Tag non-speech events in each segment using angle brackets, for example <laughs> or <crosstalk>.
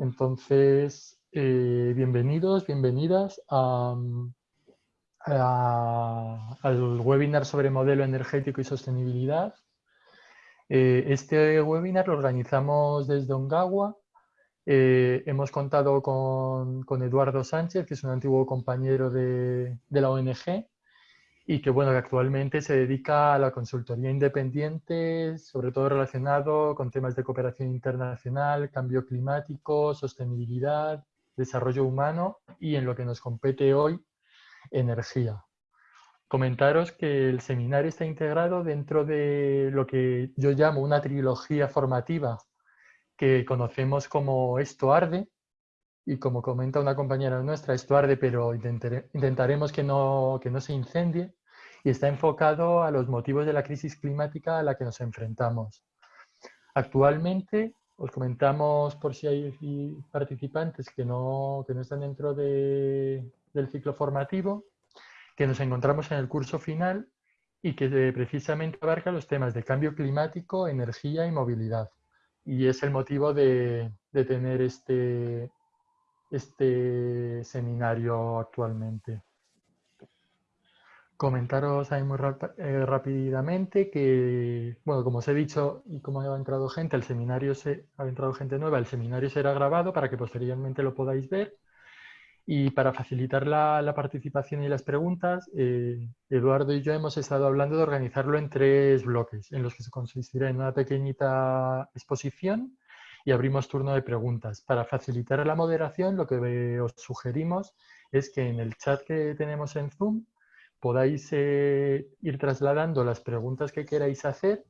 Entonces, eh, bienvenidos, bienvenidas al webinar sobre modelo energético y sostenibilidad. Eh, este webinar lo organizamos desde Ongawa. Eh, hemos contado con, Eduardo Sánchez, que es un antiguo compañero de, de la ONG, y que bueno, que actualmente se dedica a la consultoría independiente, sobre todo relacionado con temas de cooperación internacional, cambio climático, sostenibilidad, desarrollo humano y en lo que nos compete hoy, energía. Comentaros que el seminario está integrado dentro de lo que yo llamo una trilogía formativa que conocemos como Esto Arde, y como comenta una compañera nuestra, esto arde, pero intentaremos que no, que no se incendie, y está enfocado a los motivos de la crisis climática a la que nos enfrentamos. Actualmente, os comentamos por si hay participantes que no, que no están dentro de, del ciclo formativo, que nos encontramos en el curso final y que precisamente abarca los temas de cambio climático, energía y movilidad. Y es el motivo de, de tener este, este seminario actualmente. Comentaros ahí muy eh, rápidamente que, bueno, como os he dicho y como ha entrado gente, el seminario se, ha entrado gente nueva, el seminario será grabado para que posteriormente lo podáis ver. Y para facilitar la, participación y las preguntas, eh, Eduardo y yo hemos estado hablando de organizarlo en tres bloques, en los que se consistirá en una pequeñita exposición y abrimos turno de preguntas. Para facilitar la moderación, lo que os sugerimos es que en el chat que tenemos en Zoom podáis eh, ir trasladando las preguntas que queráis hacer,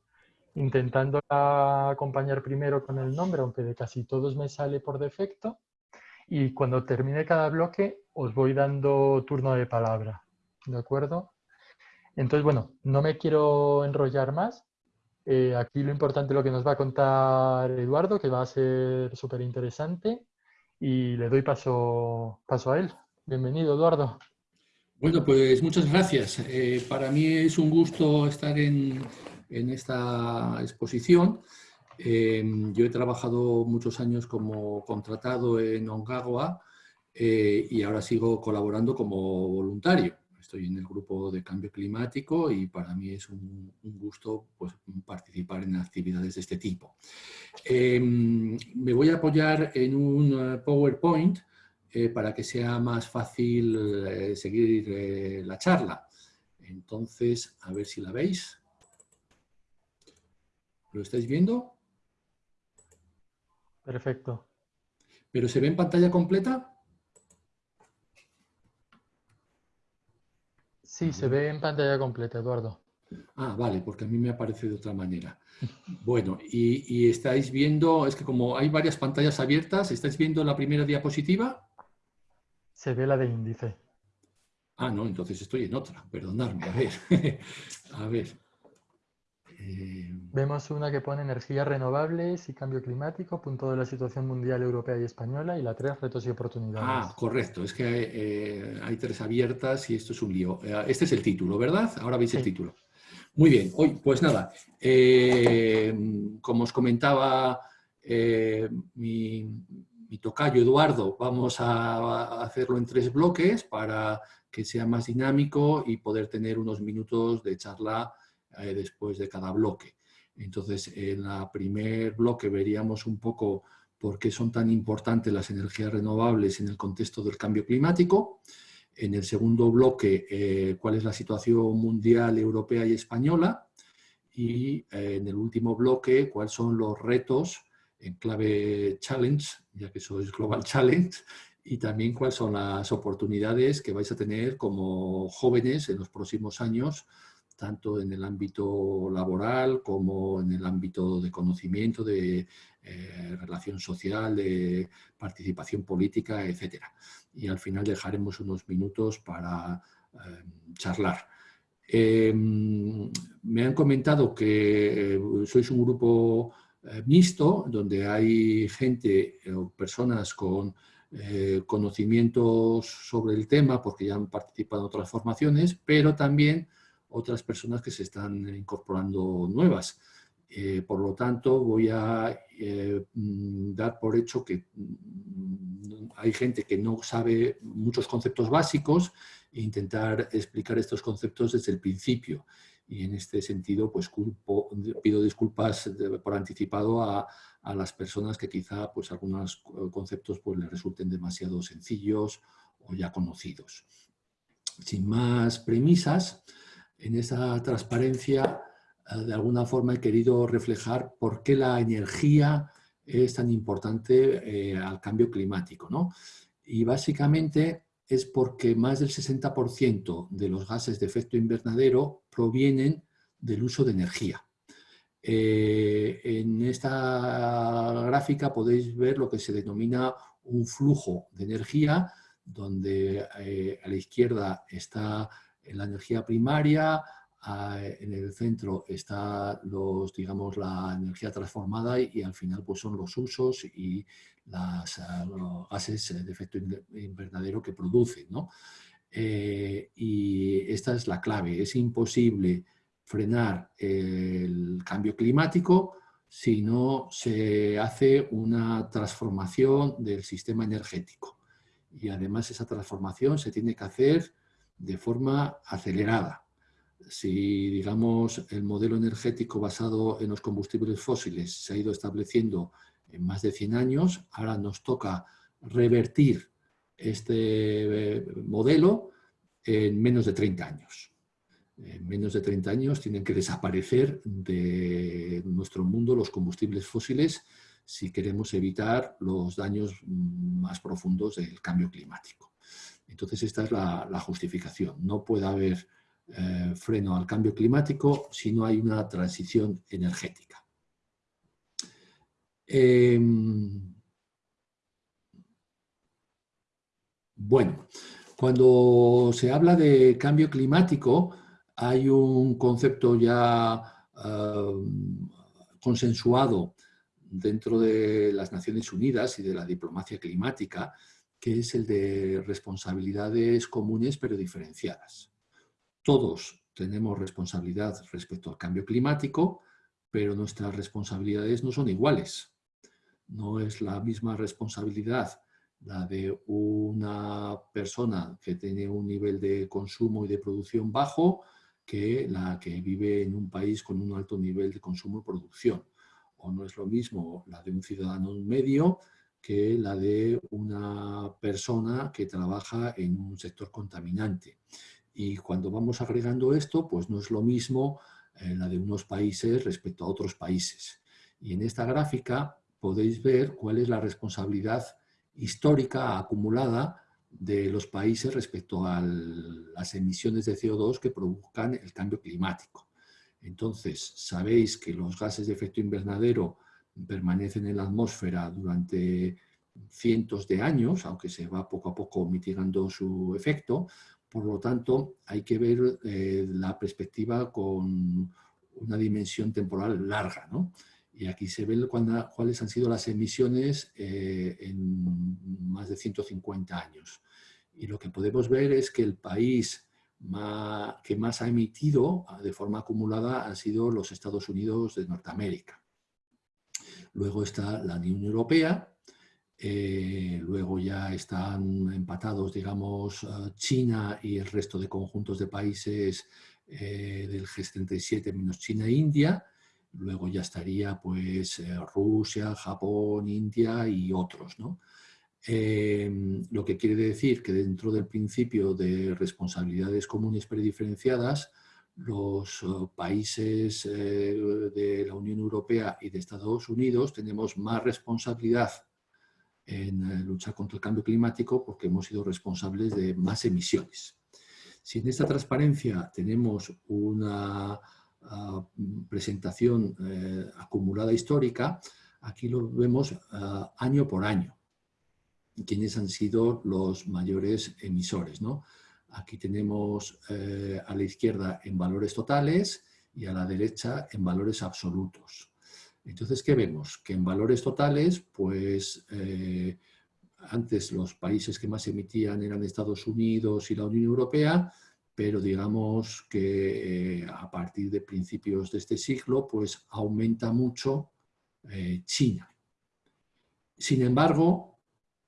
intentando acompañar primero con el nombre, aunque de casi todos me sale por defecto, y cuando termine cada bloque os voy dando turno de palabra, ¿de acuerdo? Entonces, bueno, no me quiero enrollar más. Eh, aquí lo importante es lo que nos va a contar Eduardo, que va a ser súper interesante, y le doy paso, paso a él. Bienvenido, Eduardo. Bueno, pues muchas gracias. Eh, para mí es un gusto estar en, esta exposición. Eh, yo he trabajado muchos años como contratado en Ongawa eh, y ahora sigo colaborando como voluntario. Estoy en el grupo de cambio climático y para mí es un, gusto pues, participar en actividades de este tipo. me voy a apoyar en un PowerPoint eh, para que sea más fácil eh, seguir eh, la charla. Entonces, a ver si la veis. ¿Lo estáis viendo? Perfecto. ¿Pero se ve en pantalla completa? Sí, se ve en pantalla completa, Eduardo. Ah, vale, porque a mí me aparece de otra manera. <laughs> Bueno, y, y, estáis viendo, es que como hay varias pantallas abiertas, ¿estáis viendo la primera diapositiva? Se ve la de índice. Ah, no, entonces estoy en otra, perdonadme, a ver. <laughs> a ver. Eh, Vemos una que pone energías renovables y cambio climático, punto de la situación mundial, europea y española, y la tres, retos y oportunidades. Ah, correcto, es que eh, hay tres abiertas y esto es un lío. Eh, este es el título, ¿verdad? Ahora veis el título. Muy bien, hoy, pues nada, como os comentaba mi, mi tocayo Eduardo, vamos a hacerlo en tres bloques para que sea más dinámico y poder tener unos minutos de charla eh, después de cada bloque. Entonces, en el primer bloque veríamos un poco por qué son tan importantes las energías renovables en el contexto del cambio climático. En el segundo bloque, eh, cuál es la situación mundial, europea y española. Y eh, en el último bloque, cuáles son los retos en clave challenge, ya que eso es Global Challenge, y también cuáles son las oportunidades que vais a tener como jóvenes en los próximos años, tanto en el ámbito laboral como en el ámbito de conocimiento, de eh, relación social, de participación política, etc. Y al final dejaremos unos minutos para eh, charlar. Em, me han comentado que eh, sois un grupo eh, mixto, donde hay gente eh, o personas con eh, conocimientos sobre el tema porque ya han participado en otras formaciones, pero también otras personas que se están incorporando nuevas. Por lo tanto, voy a mm, dar por hecho que mm, hay gente que no sabe muchos conceptos básicos e intentar explicar estos conceptos desde el principio. Y en este sentido, pues pido disculpas por anticipado a, las personas que quizá pues, algunos conceptos pues, les resulten demasiado sencillos o ya conocidos. Sin más premisas, en esa transparencia eh, de alguna forma he querido reflejar por qué la energía es tan importante eh, al cambio climático. ¿no? Y básicamente es porque más del 60% de los gases de efecto invernadero provienen del uso de energía. Eh, en esta gráfica podéis ver lo que se denomina un flujo de energía, donde a la izquierda está la energía primaria, en el centro está los, digamos, la energía transformada y, al final pues son los usos y las, ah, los gases de efecto invernadero que producen. ¿no? Eh, y esta es la clave, es imposible frenar el cambio climático si no se hace una transformación del sistema energético. Y además esa transformación se tiene que hacer de forma acelerada si, digamos, el modelo energético basado en los combustibles fósiles se ha ido estableciendo en más de 100 años, ahora nos toca revertir este eh, modelo en menos de 30 años. En menos de 30 años tienen que desaparecer de nuestro mundo los combustibles fósiles si queremos evitar los daños más profundos del cambio climático. Entonces esta es la, justificación. No puede haber eh, freno al cambio climático si no hay una transición energética. Em, bueno, cuando se habla de cambio climático hay un concepto ya em, consensuado dentro de las Naciones Unidas y de la diplomacia climática, que es el de responsabilidades comunes pero diferenciadas. Todos tenemos responsabilidad respecto al cambio climático, pero nuestras responsabilidades no son iguales. No es la misma responsabilidad la de una persona que tiene un nivel de consumo y de producción bajo que la que vive en un país con un alto nivel de consumo y producción. O no es lo mismo la de un ciudadano medio que la de una persona que trabaja en un sector contaminante. Y cuando vamos agregando esto, pues no es lo mismo eh, la de unos países respecto a otros países. Y en esta gráfica podéis ver cuál es la responsabilidad histórica acumulada de los países respecto a las emisiones de CO2 que provocan el cambio climático. Entonces, sabéis que los gases de efecto invernadero permanecen en la atmósfera durante cientos de años, aunque se va poco a poco mitigando su efecto, por lo tanto, hay que ver eh, la perspectiva con una dimensión temporal larga. Y aquí se ve cuáles han sido las emisiones eh, en más de 150 años. Y lo que podemos ver es que el país que más ha emitido de forma acumulada han sido los Estados Unidos de Norteamérica. Luego está la Unión Europea, eh, luego ya están empatados, digamos, eh, China y el resto de conjuntos de países eh, del G77 menos China e India. Luego ya estaría pues Rusia, Japón, India y otros. ¿no? lo que quiere decir que dentro del principio de responsabilidades comunes prediferenciadas, los países de la Unión Europea y de Estados Unidos tenemos más responsabilidad en eh, luchar contra el cambio climático porque hemos sido responsables de más emisiones. Si en esta transparencia tenemos una presentación eh, acumulada histórica, aquí lo vemos ah, año por año, quiénes han sido los mayores emisores. ¿no? Aquí tenemos eh, a la izquierda en valores totales y a la derecha en valores absolutos. Entonces, ¿qué vemos? Que en valores totales, pues eh, antes los países que más emitían eran Estados Unidos y la Unión Europea, pero digamos que eh, a partir de principios de este siglo pues aumenta mucho eh, China. Sin embargo,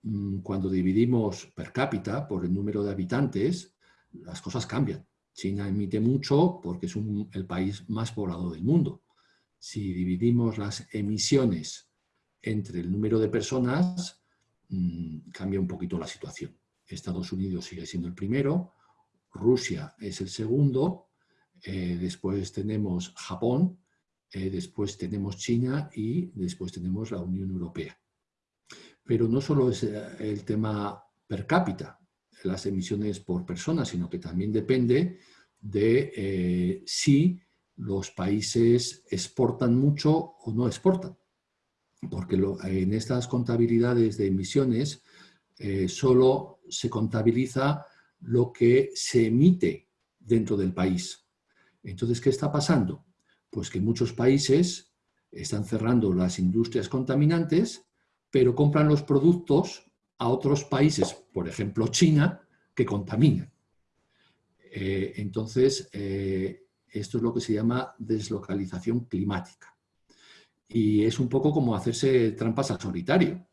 mm, cuando dividimos per cápita por el número de habitantes, las cosas cambian. China emite mucho porque es el país más poblado del mundo. Si dividimos las emisiones entre el número de personas, mm, cambia un poquito la situación. Estados Unidos sigue siendo el primero, Rusia es el segundo, eh, después tenemos Japón, eh, después tenemos China y después tenemos la Unión Europea. Pero no solo es eh, el tema per cápita, las emisiones por persona, sino que también depende de si los países exportan mucho o no exportan. Porque en estas contabilidades de emisiones solo se contabiliza lo que se emite dentro del país. Entonces, ¿qué está pasando? Pues que muchos países están cerrando las industrias contaminantes, pero compran los productos a otros países, por ejemplo China, que contaminan. Eh, entonces, eh, esto es lo que se llama deslocalización climática. Y es un poco como hacerse trampas al solitario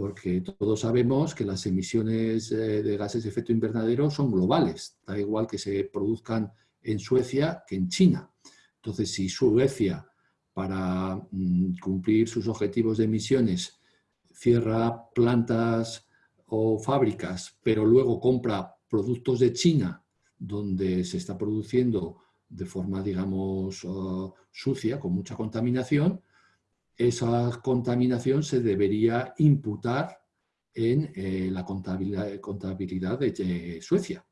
porque todos sabemos que las emisiones eh, de gases de efecto invernadero son globales, da igual que se produzcan en Suecia que en China. Entonces, si Suecia, para mm, cumplir sus objetivos de emisiones, cierra plantas o fábricas, pero luego compra productos de China, donde se está produciendo de forma, digamos, uh, sucia, con mucha contaminación, esa contaminación se debería imputar en eh, la contabilidad, de, Suecia.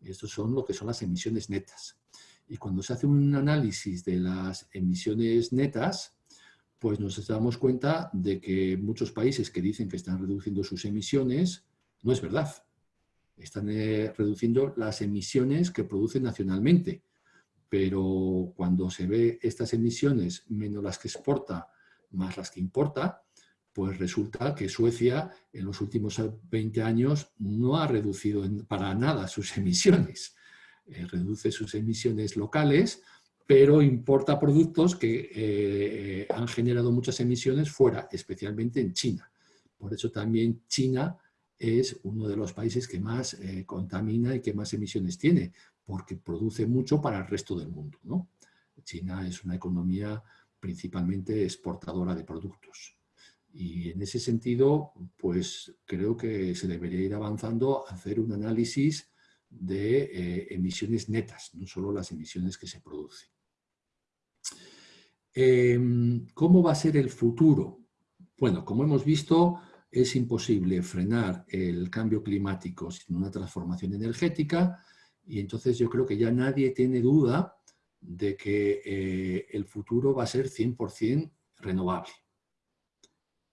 Estos son lo que son las emisiones netas. Y cuando se hace un análisis de las emisiones netas, pues nos damos cuenta de que muchos países que dicen que están reduciendo sus emisiones, no es verdad. Están eh, reduciendo las emisiones que producen nacionalmente. Pero cuando se ve estas emisiones menos las que exporta más las que importa, pues resulta que Suecia en los últimos 20 años no ha reducido para nada sus <laughs> emisiones. Eh, reduce sus emisiones locales, pero importa productos que eh, han generado muchas emisiones fuera, especialmente en China. Por eso también China es uno de los países que más eh, contamina y que más emisiones tiene, porque produce mucho para el resto del mundo. ¿no? China es una economía principalmente exportadora de productos. Y en ese sentido, pues creo que se debería ir avanzando a hacer un análisis de eh, emisiones netas, no solo las emisiones que se producen. Em, ¿Cómo va a ser el futuro? Bueno, como hemos visto, es imposible frenar el cambio climático sin una transformación energética y entonces yo creo que ya nadie tiene duda de que eh, el futuro va a ser 100% renovable.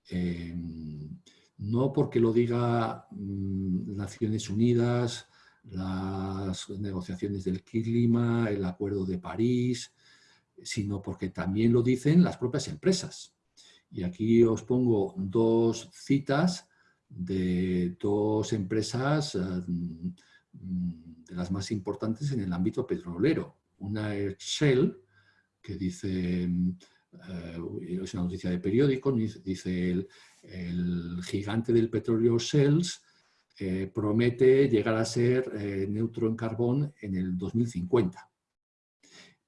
Em, no porque lo diga mm, Naciones Unidas, las negociaciones del clima, el Acuerdo de París, sino porque también lo dicen las propias empresas. Y aquí os pongo dos citas de dos empresas eh, mm, de las más importantes en el ámbito petrolero una Shell que dice, eh, es una noticia de periódico, dice el, gigante del petróleo Shells eh, promete llegar a ser eh, neutro en carbón en el 2050.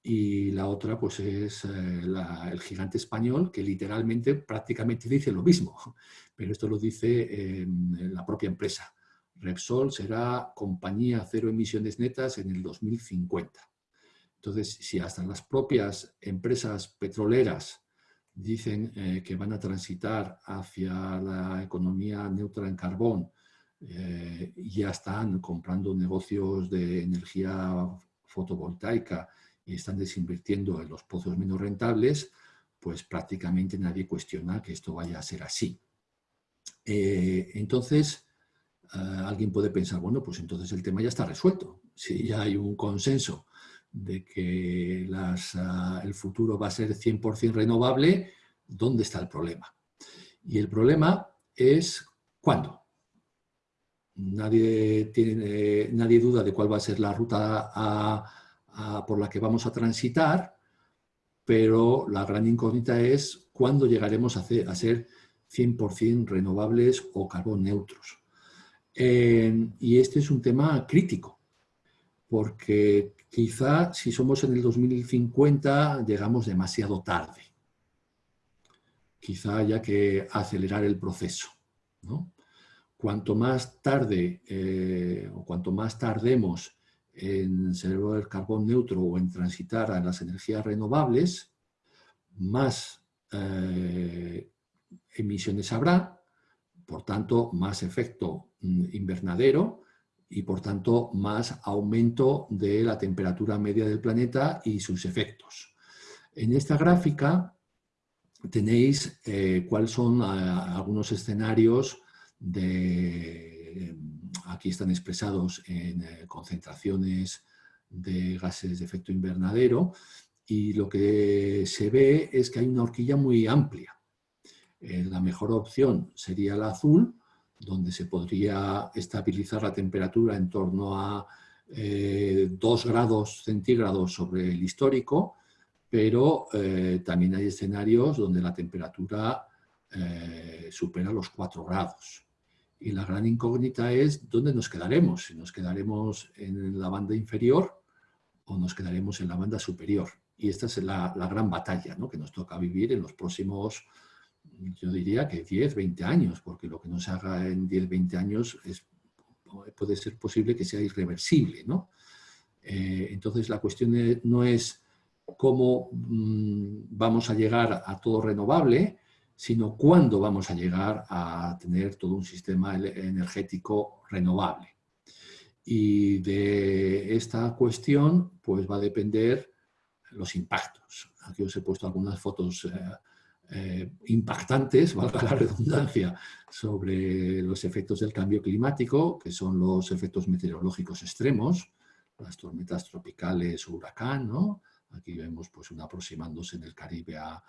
Y la otra pues es el gigante español que literalmente prácticamente dice lo mismo, <laughs> pero esto lo dice la propia empresa. Repsol será compañía cero emisiones netas en el 2050. Entonces, si hasta las propias empresas petroleras dicen eh, que van a transitar hacia la economía neutra en carbón, eh, ya están comprando negocios de energía fotovoltaica y están desinvirtiendo en los pozos menos rentables, pues prácticamente nadie cuestiona que esto vaya a ser así. Eh, entonces, alguien puede pensar, bueno, pues entonces el tema ya está resuelto. Si ya hay un consenso de que ah, el futuro va a ser 100% renovable, ¿dónde está el problema? Y el problema es ¿cuándo? nadie, tiene, nadie duda de cuál va a ser la ruta por la que vamos a transitar, pero la gran incógnita es cuándo llegaremos a, a ser 100% renovables o carbón neutros. y este es un tema crítico, porque quizá si somos en el 2050 llegamos demasiado tarde. Quizá haya que acelerar el proceso. Cuanto más tarde eh, o cuanto más tardemos en ser el carbón neutro o en transitar a las energías renovables, más eh, emisiones habrá, por tanto, más efecto mm, invernadero y, por tanto, más aumento de la temperatura media del planeta y sus efectos. En esta gráfica tenéis eh, cuáles son ah, algunos escenarios de, aquí están expresados en eh, concentraciones de gases de efecto invernadero y lo que se ve es que hay una horquilla muy amplia. Eh, la mejor opción sería la azul, donde se podría estabilizar la temperatura en torno a 2 eh, grados centígrados sobre el histórico, pero eh, también hay escenarios donde la temperatura supera los 4 grados. Y la gran incógnita es dónde nos quedaremos, si nos quedaremos en la banda inferior o nos quedaremos en la banda superior. Y esta es la, gran batalla que nos toca vivir en los próximos yo diría que 10, 20 años, porque lo que no se haga en 10, 20 años es, puede ser posible que sea irreversible. ¿no? Eh, entonces la cuestión no es cómo mm, vamos a llegar a todo renovable, sino cuándo vamos a llegar a tener todo un sistema energético renovable. Y de esta cuestión pues va a depender los impactos. Aquí os he puesto algunas fotos eh, eh, impactantes, <laughs> valga la redundancia, sobre los efectos del cambio climático, que son los efectos meteorológicos extremos, las tormentas tropicales o huracán, ¿no? Aquí vemos pues, una aproximándose en el Caribe a,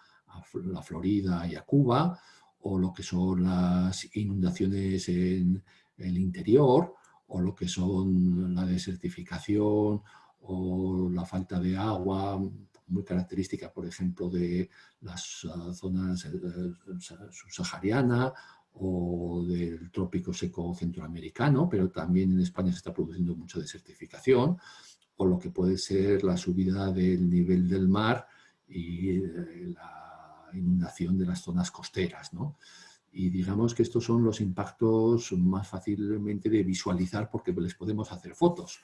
la Florida y a Cuba, o lo que son las inundaciones en el interior, o lo que son la desertificación o la falta de agua muy característica, por ejemplo, de las ah, zonas eh, subsahariana o del trópico seco centroamericano, pero también en España se está produciendo mucha desertificación, o lo que puede ser la subida del nivel del mar y eh, la inundación de las zonas costeras. Y digamos que estos son los impactos más fácilmente de visualizar porque les podemos hacer fotos,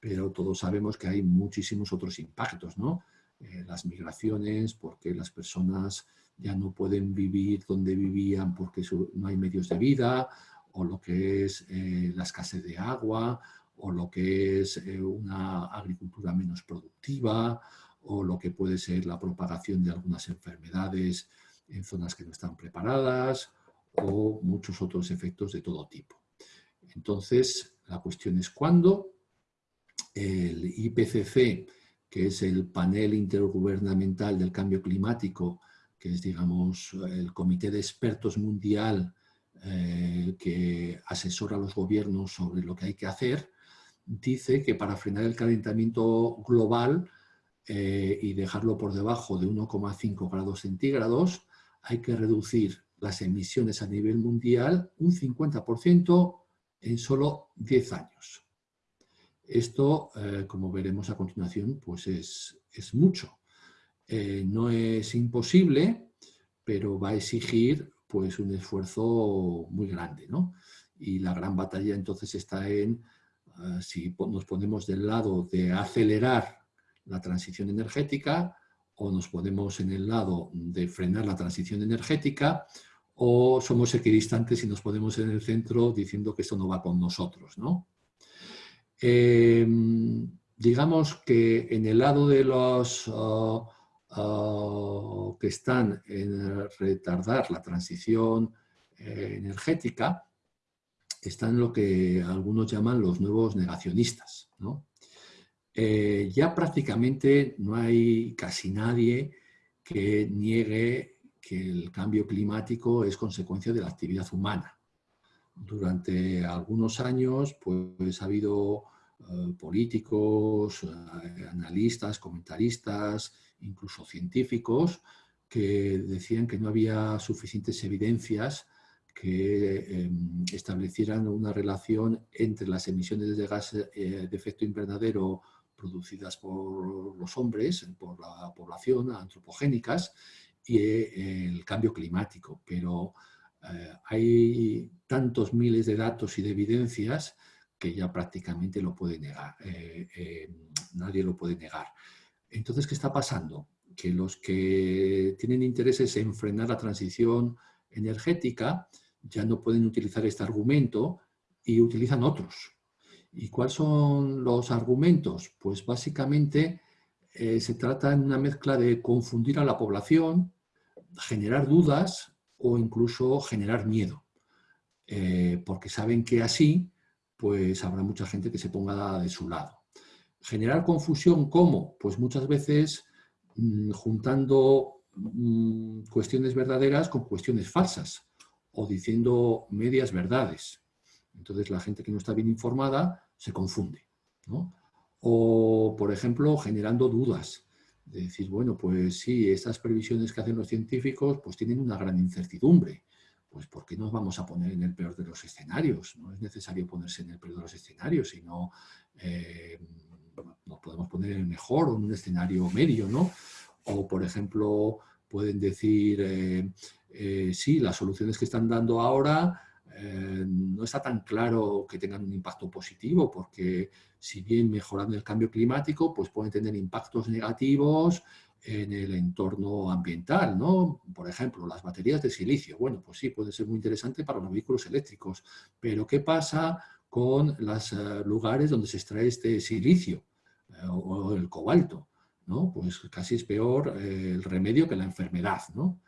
pero todos sabemos que hay muchísimos otros impactos, ¿no? Eh, las migraciones, porque las personas ya no pueden vivir donde vivían porque no hay medios de vida, o lo que es eh, la escasez de agua, o lo que es eh, una agricultura menos productiva, o lo que puede ser la propagación de algunas enfermedades en zonas que no están preparadas, o muchos otros efectos de todo tipo. Entonces, la cuestión es cuándo el IPCC que es el panel intergubernamental del cambio climático, que es, digamos, el comité de expertos mundial eh, que asesora a los gobiernos sobre lo que hay que hacer, dice que para frenar el calentamiento global eh, y dejarlo por debajo de 1,5 grados centígrados, hay que reducir las emisiones a nivel mundial un 50% en solo 10 años. Esto, eh, como veremos a continuación, pues es, mucho. Eh, no es imposible, pero va a exigir pues, un esfuerzo muy grande. Y la gran batalla entonces está en eh, si nos ponemos del lado de acelerar la transición energética o nos ponemos en el lado de frenar la transición energética o somos equidistantes y nos ponemos en el centro diciendo que esto no va con nosotros. ¿no? Em, digamos que en el lado de los ah, ah, que están en retardar la transición eh, energética, están lo que algunos llaman los nuevos negacionistas. Eh, ya prácticamente no hay casi nadie que niegue que el cambio climático es consecuencia de la actividad humana Durante algunos años pues, ha habido eh, políticos, eh, analistas, comentaristas, incluso científicos, que decían que no había suficientes evidencias que em, establecieran una relación entre las emisiones de gases de efecto invernadero producidas por los hombres, por la población, antropogénicas, y eh, el cambio climático. Pero eh, hay tantos miles de datos y de evidencias que ya prácticamente lo puede negar, eh, nadie lo puede negar. Entonces, ¿qué está pasando? Que los que tienen intereses en frenar la transición energética ya no pueden utilizar este argumento y utilizan otros. ¿Y cuáles son los argumentos? Pues básicamente eh, se trata en una mezcla de confundir a la población, generar dudas o incluso generar miedo. Eh, porque saben que así pues habrá mucha gente que se ponga de su lado. Generar confusión, ¿cómo? Pues muchas veces mm, juntando mm, cuestiones verdaderas con cuestiones falsas o diciendo medias verdades. Entonces la gente que no está bien informada se confunde. O, por ejemplo, generando dudas. De decir, bueno, pues sí, estas previsiones que hacen los científicos pues tienen una gran incertidumbre. Pues ¿por qué nos vamos a poner en el peor de los escenarios? No es necesario ponerse en el peor de los escenarios, sino eh, nos podemos poner en el mejor o en un escenario medio, ¿no? O, por ejemplo, pueden decir, eh, eh, sí, las soluciones que están dando ahora eh, no está tan claro que tengan un impacto positivo, porque si bien mejorando el cambio climático, pues pueden tener impactos negativos en el entorno ambiental, ¿no? Por ejemplo, las baterías de silicio. Bueno, pues sí, puede ser muy interesante para los vehículos eléctricos, pero ¿qué pasa con los eh, lugares donde se extrae este silicio eh, o el cobalto? ¿no? Pues casi es peor el remedio que la enfermedad, ¿no?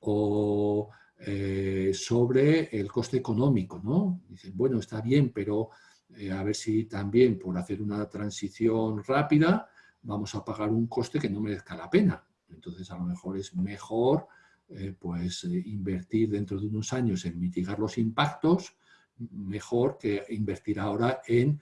O eh, sobre el coste económico, ¿no? Dicen, bueno, está bien, pero eh, a ver si también por hacer una transición rápida vamos a pagar un coste que no merezca la pena. Entonces, a lo mejor es mejor eh, pues, invertir dentro de unos años en mitigar los impactos, mejor que invertir ahora en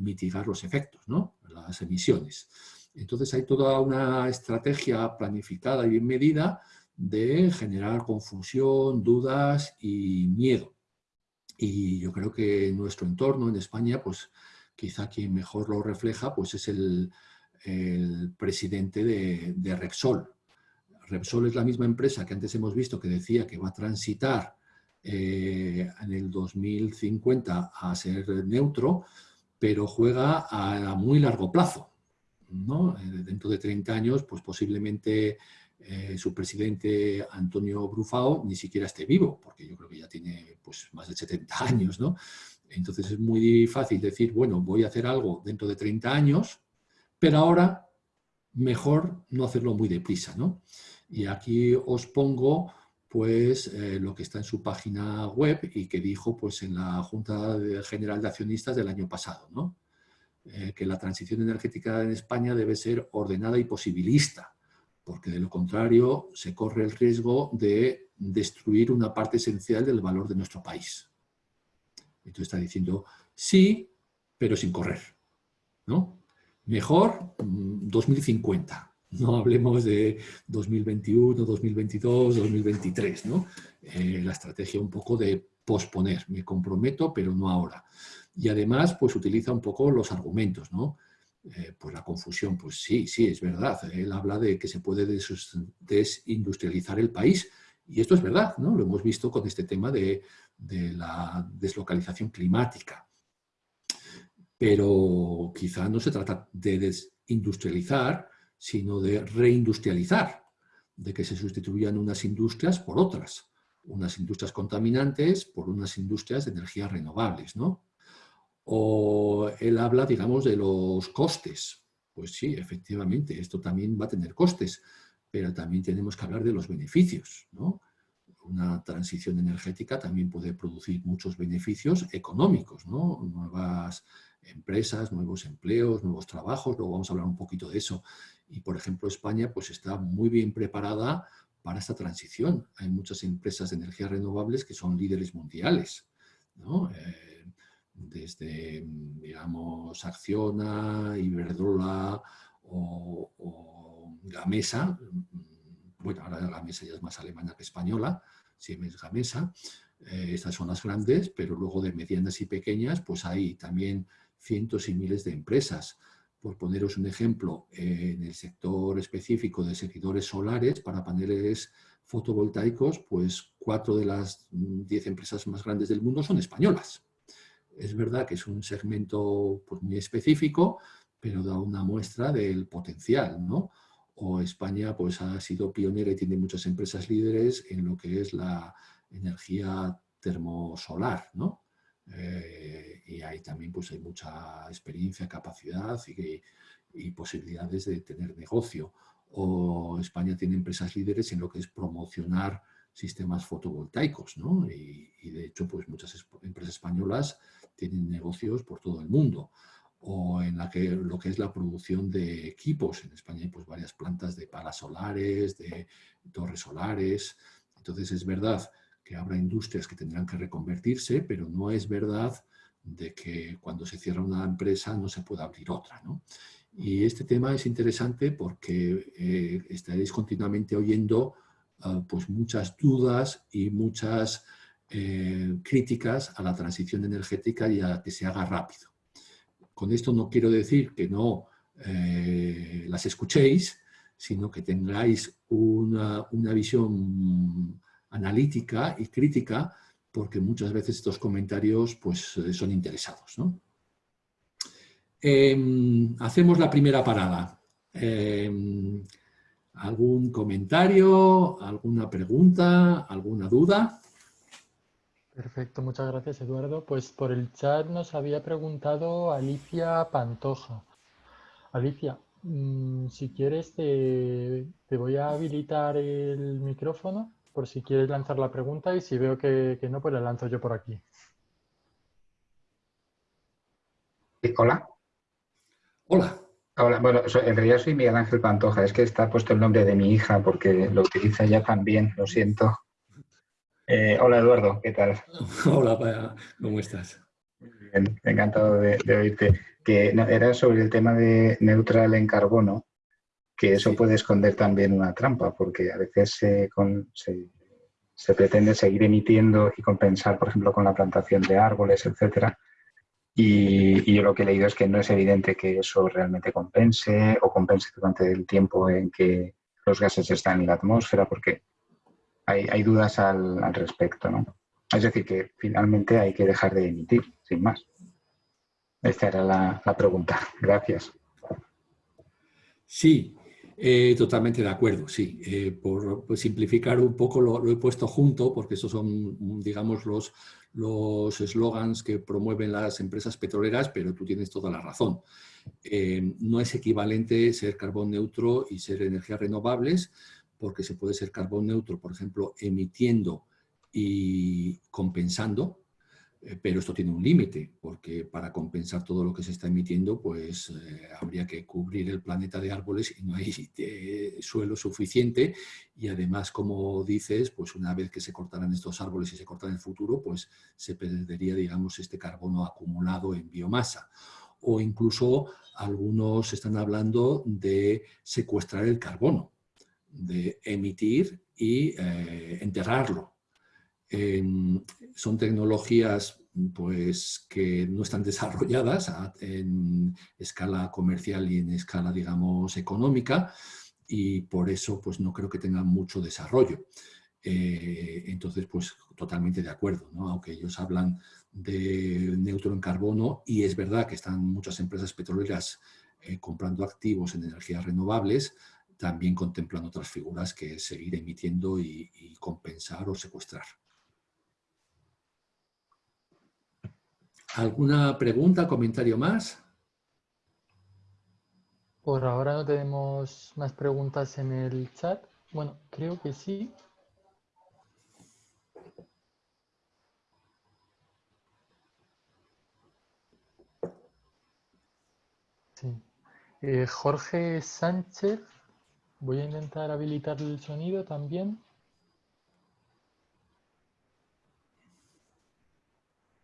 mitigar los efectos, ¿no? las emisiones. Entonces, hay toda una estrategia planificada y bien medida de generar confusión, dudas y miedo. Y yo creo que en nuestro entorno, en España, pues quizá quien mejor lo refleja pues es el, presidente de, Repsol. Repsol es la misma empresa que antes hemos visto que decía que va a transitar eh, en el 2050 a ser neutro, pero juega a, muy largo plazo. ¿no? Eh, dentro de 30 años, pues posiblemente eh, su presidente Antonio Brufao ni siquiera esté vivo, porque yo creo que ya tiene pues, más de 70 <laughs> años, ¿no? Entonces es muy fácil decir, bueno, voy a hacer algo dentro de 30 años, pero ahora mejor no hacerlo muy deprisa, ¿no? Y aquí os pongo pues eh, lo que está en su página web y que dijo pues en la Junta General de Accionistas del año pasado, ¿no? Eh, que la transición energética en España debe ser ordenada y posibilista, porque de lo contrario se corre el riesgo de destruir una parte esencial del valor de nuestro país. Entonces está diciendo sí, pero sin correr. ¿no? Mejor 2050. Mm, no hablemos de 2021, 2022, 2023. ¿no? Eh, la estrategia un poco de posponer. Me comprometo, pero no ahora. Y además, pues utiliza un poco los argumentos, ¿no? Eh, pues la confusión, pues sí, sí, es verdad. Él habla de que se puede desindustrializar el país y esto es verdad, ¿no? Lo hemos visto con este tema de, la deslocalización climática. Pero quizá no se trata de desindustrializar, sino de reindustrializar, de que se sustituyan unas industrias por otras, unas industrias contaminantes por unas industrias de energías renovables, ¿no? O él habla, digamos, de los costes. Pues sí, efectivamente, esto también va a tener costes, pero también tenemos que hablar de los beneficios. ¿no? Una transición energética también puede producir muchos beneficios económicos, ¿no? nuevas empresas, nuevos empleos, nuevos trabajos, luego vamos a hablar un poquito de eso. Y, por ejemplo, España pues, está muy bien preparada para esta transición. Hay muchas empresas de energías renovables que son líderes mundiales Eh, desde, digamos, Acciona, Iberdrola o, Gamesa, bueno, ahora Gamesa ya es más alemana que española, Siemens Gamesa, eh, estas son las grandes, pero luego de medianas y pequeñas, pues hay también cientos y miles de empresas. Por poneros un ejemplo, en el sector específico de seguidores solares para paneles fotovoltaicos, pues cuatro de las diez empresas más grandes del mundo son españolas. Es verdad que es un segmento pues, muy específico, pero da una muestra del potencial, ¿no? O España pues, ha sido pionera y tiene muchas empresas líderes en lo que es la energía termosolar, ¿no? Eh, y ahí también pues, hay mucha experiencia, capacidad y, y, posibilidades de tener negocio. O España tiene empresas líderes en lo que es promocionar sistemas fotovoltaicos, ¿no? Y, y de hecho, pues muchas empresas españolas tienen negocios por todo el mundo o en la que, lo que es la producción de equipos. En España hay pues, varias plantas de palas solares, de torres solares. Entonces es verdad que habrá industrias que tendrán que reconvertirse, pero no es verdad de que cuando se cierra una empresa no se pueda abrir otra. ¿no? Y este tema es interesante porque eh, estaréis continuamente oyendo ah, pues muchas dudas y muchas eh, críticas a la transición energética y a que se haga rápido. Con esto no quiero decir que no eh, las escuchéis, sino que tengáis una, visión analítica y crítica, porque muchas veces estos comentarios pues, eh, son interesados. Em, hacemos la primera parada. Em, ¿Algún comentario, alguna pregunta, alguna duda? Perfecto, muchas gracias Eduardo. Pues por el chat nos había preguntado Alicia Pantoja. Alicia, mm, si quieres te, te voy a habilitar el micrófono por si quieres lanzar la pregunta y si veo que, no, pues la lanzo yo por aquí. Hola. Hola. Hola, bueno, en realidad soy Miguel Ángel Pantoja, es que está puesto el nombre de mi hija porque lo utiliza ya también, lo siento. Eh, hola Eduardo, ¿qué tal? <laughs> Hola, ¿cómo estás? Bien, encantado de, oírte. Que era sobre el tema de neutral en carbono que eso puede esconder también una trampa, porque a veces se, se, pretende seguir emitiendo y compensar, por ejemplo, con la plantación de árboles, etcétera. Y, yo lo que he leído es que no es evidente que eso realmente compense o compense durante el tiempo en que los gases están en la atmósfera, porque hay, dudas al, respecto, ¿no? Es decir, que finalmente hay que dejar de emitir, sin más. Esta era la, pregunta. Gracias. Sí, eh, totalmente de acuerdo, sí. Eh, por, simplificar un poco lo, he puesto junto porque esos son, digamos, los los eslogans que promueven las empresas petroleras, pero tú tienes toda la razón. Eh, no es equivalente ser carbón neutro y ser energías renovables, porque se puede ser carbón neutro, por ejemplo, emitiendo y compensando, eh, pero esto tiene un límite, porque para compensar todo lo que se está emitiendo, pues eh, habría que cubrir el planeta de árboles y no hay <laughs> eh, suelo suficiente. Y además, como dices, pues una vez que se cortaran estos árboles y se cortan en el futuro, pues se perdería, digamos, este carbono acumulado en biomasa. O incluso algunos están hablando de secuestrar el carbono, de emitir y enterrarlo son tecnologías pues, que no están <laughs> desarrolladas en escala comercial y en escala, digamos, económica y por eso pues, no creo que tengan mucho desarrollo. Eh, entonces, pues totalmente de acuerdo, aunque ellos hablan de neutro en carbono y es verdad que están muchas empresas petroleras eh, comprando activos en energías renovables, también contemplan otras figuras que seguir emitiendo y compensar o secuestrar. ¿Alguna pregunta, comentario más? Por ahora no tenemos más preguntas en el chat. Bueno, creo que sí. Sí. Eh, Jorge Sánchez, voy a intentar habilitar el sonido también.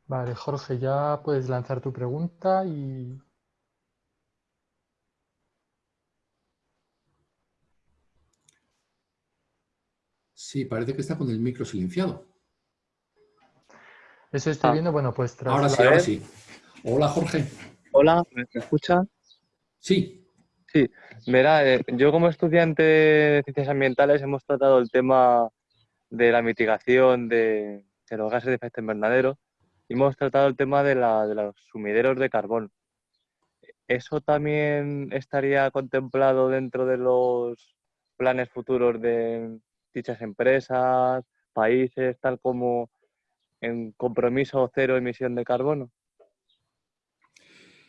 Vale, Jorge, ya puedes lanzar tu pregunta y... Sí, parece que está con el micro silenciado. Eso estoy Ah. viendo, bueno, pues tras Ahora sí, ahora sí. Hola, Jorge. Hola, ¿me me escucha? Sí, Verá, eh, yo como estudiante de ciencias ambientales hemos tratado el tema de la mitigación de, de los gases de efecto invernadero y hemos tratado el tema de, de los sumideros de carbón. ¿Eso también estaría contemplado dentro de los planes futuros de dichas empresas, países, tal como en compromiso cero emisión de carbono?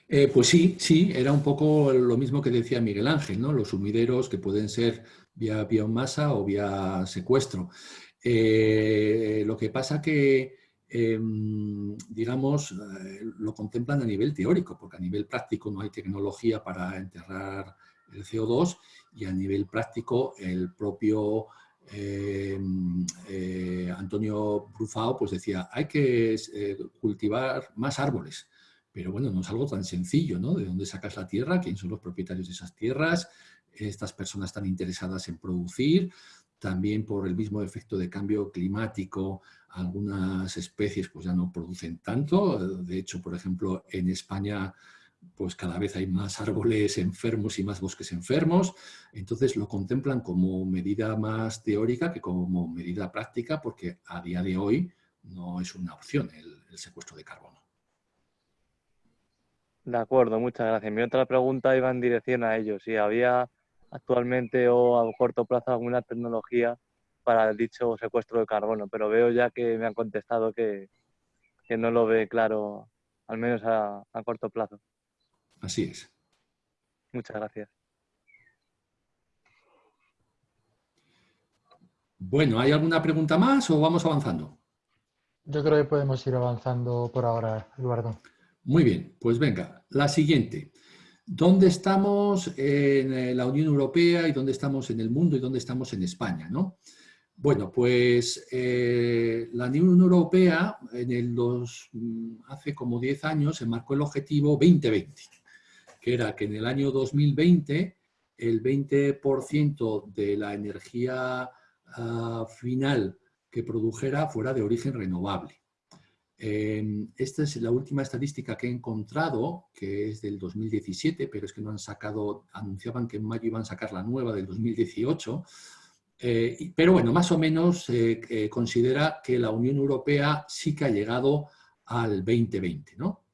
Eh, pues sí, sí, era un poco lo mismo que decía Miguel Ángel, ¿no? Los sumideros que pueden ser vía biomasa o vía secuestro. Eh, lo que pasa que, em, digamos, eh, lo contemplan a nivel teórico, porque a nivel práctico no hay tecnología para enterrar el CO2 y a nivel práctico el propio em, Antonio Brufao pues decía, hay que cultivar más árboles. Pero bueno, no es algo tan sencillo, ¿no? ¿De dónde sacas la tierra? ¿Quién son los propietarios de esas tierras? Estas personas están interesadas en producir. También por el mismo efecto de cambio climático, algunas especies pues ya no producen tanto. De hecho, por ejemplo, en España pues cada vez hay más árboles enfermos y más bosques enfermos. Entonces lo contemplan como medida más teórica que como medida práctica porque a día de hoy no es una opción el, el secuestro de carbono. De acuerdo, muchas gracias. Mi otra pregunta iba en dirección a ello. Si había actualmente o a corto plazo alguna tecnología para dicho secuestro de carbono, pero veo ya que me han contestado que, que no lo ve claro, al menos a, a corto plazo. Así es. Muchas gracias. Bueno, ¿hay alguna pregunta más o vamos avanzando? Yo creo que podemos ir avanzando por ahora, Eduardo. Muy bien, pues venga, la siguiente. ¿Dónde estamos en eh, la Unión Europea y dónde estamos en el mundo y dónde estamos en España? ¿no? Bueno, pues eh, la Unión Europea en el dos, mm, hace como 10 años se marcó el objetivo 2020, que era que en el año 2020 el 20% de la energía ah, final que produjera fuera de origen renovable. Esta es la última estadística que he encontrado, que es del 2017, pero es que no han sacado, anunciaban que en mayo iban a sacar la nueva del 2018. Eh, pero bueno, más o menos eh, eh, considera que la Unión Europea sí que ha llegado al 2020, ¿no?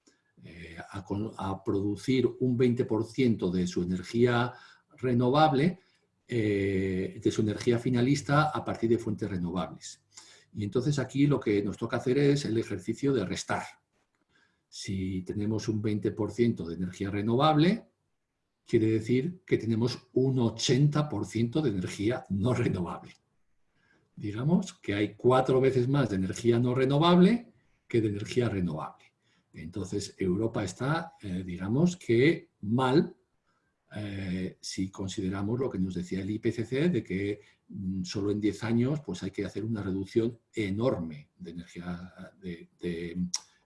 Eh, a, producir un 20% de su energía renovable, de su energía finalista a partir de fuentes renovables. Y entonces aquí lo que nos toca hacer es el ejercicio de restar. Si tenemos un 20% de energía renovable, quiere decir que tenemos un 80% de energía no renovable. Digamos que hay cuatro veces más de energía no renovable que de energía renovable. Entonces Europa está, eh, digamos que mal eh, si consideramos lo que nos decía el IPCC de que mm, solo en 10 años pues hay que hacer una reducción enorme de energía de, de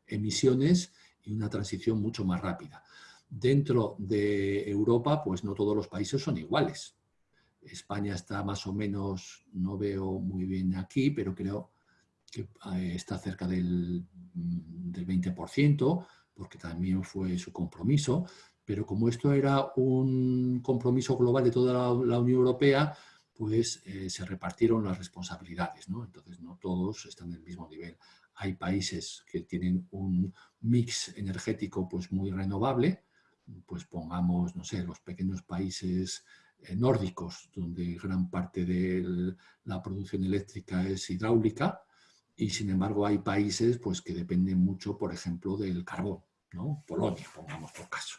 emisiones y una transición mucho más rápida. Dentro de Europa, pues no todos los países son iguales. España está más o menos, no veo muy bien aquí, pero creo que eh, está cerca del, mm, del 20%, porque también fue su compromiso. Pero como esto era un compromiso global de toda la, Unión Europea, pues eh, se repartieron las responsabilidades, ¿no? Entonces no todos están en el mismo nivel. Hay países que tienen un mix energético pues muy renovable, pues pongamos, no sé, los pequeños países eh, nórdicos, donde gran parte de la producción eléctrica es hidráulica, y sin embargo hay países pues, que dependen mucho, por ejemplo, del carbón, ¿no? Polonia, pongamos por caso.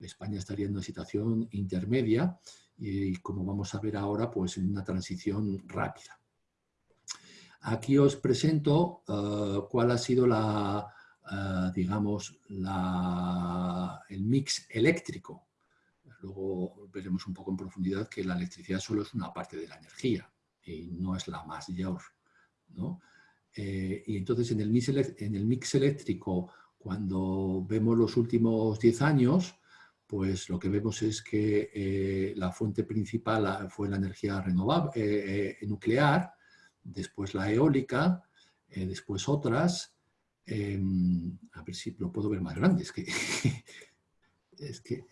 España estaría en una situación intermedia y, como vamos a ver ahora, pues en una transición rápida. Aquí os presento uh, cuál ha sido la, uh, digamos, la, el mix eléctrico. Luego veremos un poco en profundidad que la electricidad solo es una parte de la energía y no es la mayor. ¿no? Eh, y entonces en el, mix en el mix eléctrico, cuando vemos los últimos 10 años, pues lo que vemos es que eh, la fuente principal fue la energía renovable, nuclear, después la eólica, después otras, em, a ver si lo puedo ver más grande, es que, <laughs> es que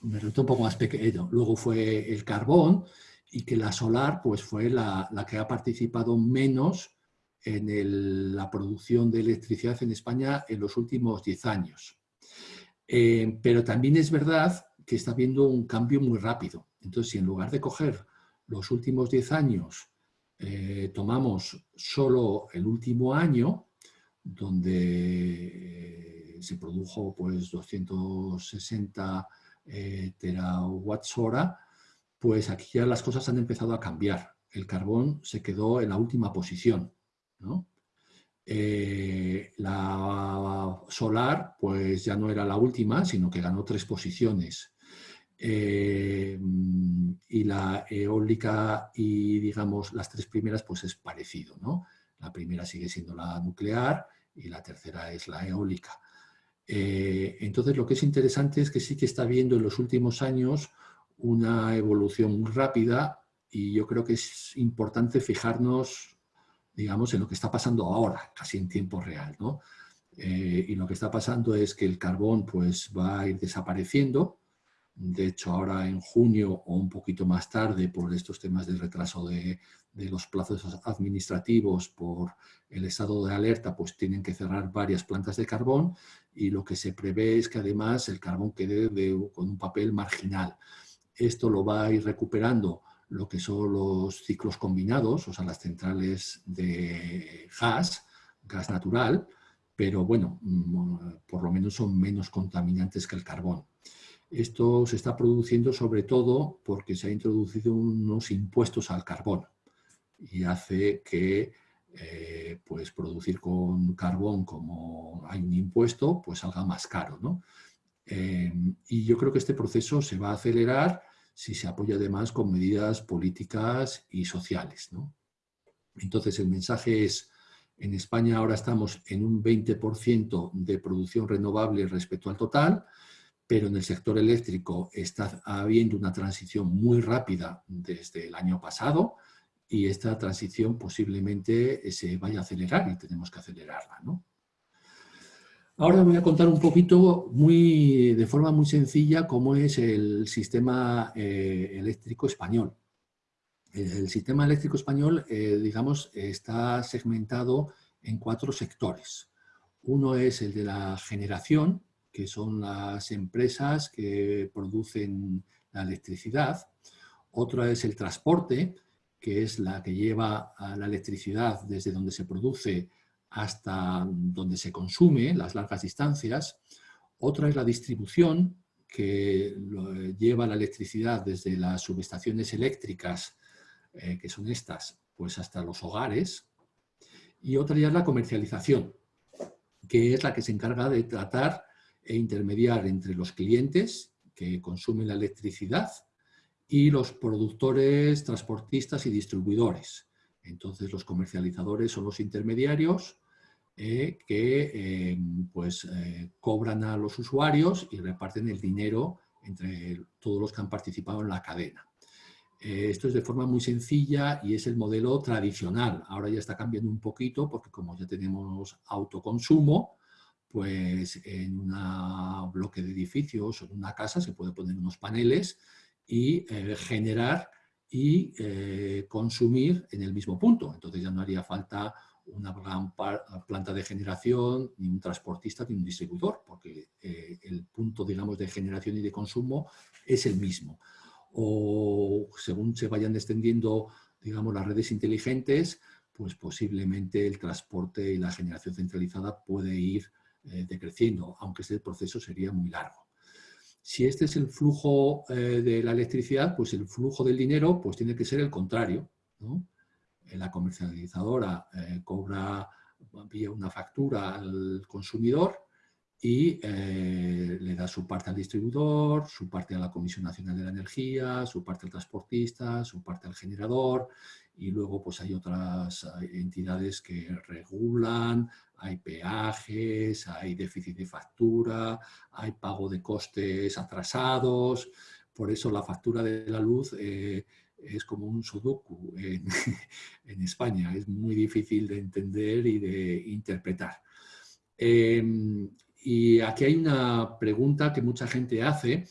me resulta un poco más pequeño. Luego fue el carbón y que la solar pues fue la, que ha participado menos en la producción de electricidad en España en los últimos 10 años. Eh, pero también es verdad que está habiendo un cambio muy rápido. Entonces, si en lugar de coger los últimos 10 años, eh, tomamos solo el último año, donde eh, se produjo pues 260 eh, terawatts hora, pues aquí ya las cosas han empezado a cambiar. El carbón se quedó en la última posición. Eh, la solar pues ya no era la última, sino que ganó tres posiciones. Eh, y la eólica y digamos las tres primeras pues es parecido. ¿no? La primera sigue siendo la nuclear y la tercera es la eólica. Eh, entonces, lo que es interesante es que sí que está viendo en los últimos años una evolución muy rápida y yo creo que es importante fijarnos, digamos, en lo que está pasando ahora, casi en tiempo real. ¿no? Eh, y lo que está pasando es que el carbón pues, va a ir desapareciendo, de hecho, ahora en junio o un poquito más tarde, por estos temas de retraso de, los plazos administrativos, por el estado de alerta, pues tienen que cerrar varias plantas de carbón y lo que se prevé es que además el carbón quede con un papel marginal. Esto lo va a ir recuperando lo que son los ciclos combinados, o sea, las centrales de gas, gas natural, pero bueno, mm, por lo menos son menos contaminantes que el carbón. Esto se está produciendo sobre todo porque se ha introducido unos impuestos al carbón y hace que eh, pues producir con carbón como hay un impuesto pues salga más caro. ¿no? Eh, y yo creo que este proceso se va a acelerar si se apoya además con medidas políticas y sociales. ¿no? Entonces el mensaje es, en España ahora estamos en un 20% de producción renovable respecto al total, pero en el sector eléctrico está habiendo una transición muy rápida desde el año pasado y esta transición posiblemente se vaya a acelerar y tenemos que acelerarla. ¿no? Ahora voy a contar un poquito, muy, de forma muy sencilla, cómo es el sistema eh, eléctrico español. El sistema eléctrico español, eh, digamos, está segmentado en cuatro sectores. Uno es el de la generación, que son las empresas que producen la electricidad. Otra es el transporte, que es la que lleva la electricidad desde donde se produce hasta donde se consume, las largas distancias. Otra es la distribución, que lleva la electricidad desde las subestaciones eléctricas, eh, que son estas, pues hasta los hogares. Y otra ya es la comercialización, que es la que se encarga de tratar e intermediar entre los clientes que consumen la electricidad y los productores, transportistas y distribuidores. Entonces los comercializadores son los intermediarios eh, que em, pues, eh, cobran a los usuarios y reparten el dinero entre todos los que han participado en la cadena. Eh, esto es de forma muy sencilla y es el modelo tradicional. Ahora ya está cambiando un poquito porque como ya tenemos autoconsumo, pues en un bloque de edificios o en una casa se puede poner unos paneles y eh, generar y eh, consumir en el mismo punto. Entonces ya no haría falta una gran planta de generación, ni un transportista, ni un distribuidor, porque eh, el punto, digamos, de generación y de consumo es el mismo. O según se vayan extendiendo, digamos, las redes inteligentes, pues posiblemente el transporte y la generación centralizada puede ir eh, decreciendo, aunque este proceso sería muy largo. Si este es el flujo eh, de la electricidad, pues el flujo del dinero pues tiene que ser el contrario. Eh, la comercializadora cobra vía una factura al consumidor y le da su parte al distribuidor, su parte a la Comisión Nacional de la Energía, su parte al transportista, su parte al generador y luego pues hay otras entidades que regulan, hay peajes, hay déficit de factura, hay pago de costes atrasados, por eso la factura de la luz eh, es como un sudoku en, <laughs> España, es muy difícil de entender y de interpretar. Em, y aquí hay una pregunta que mucha gente hace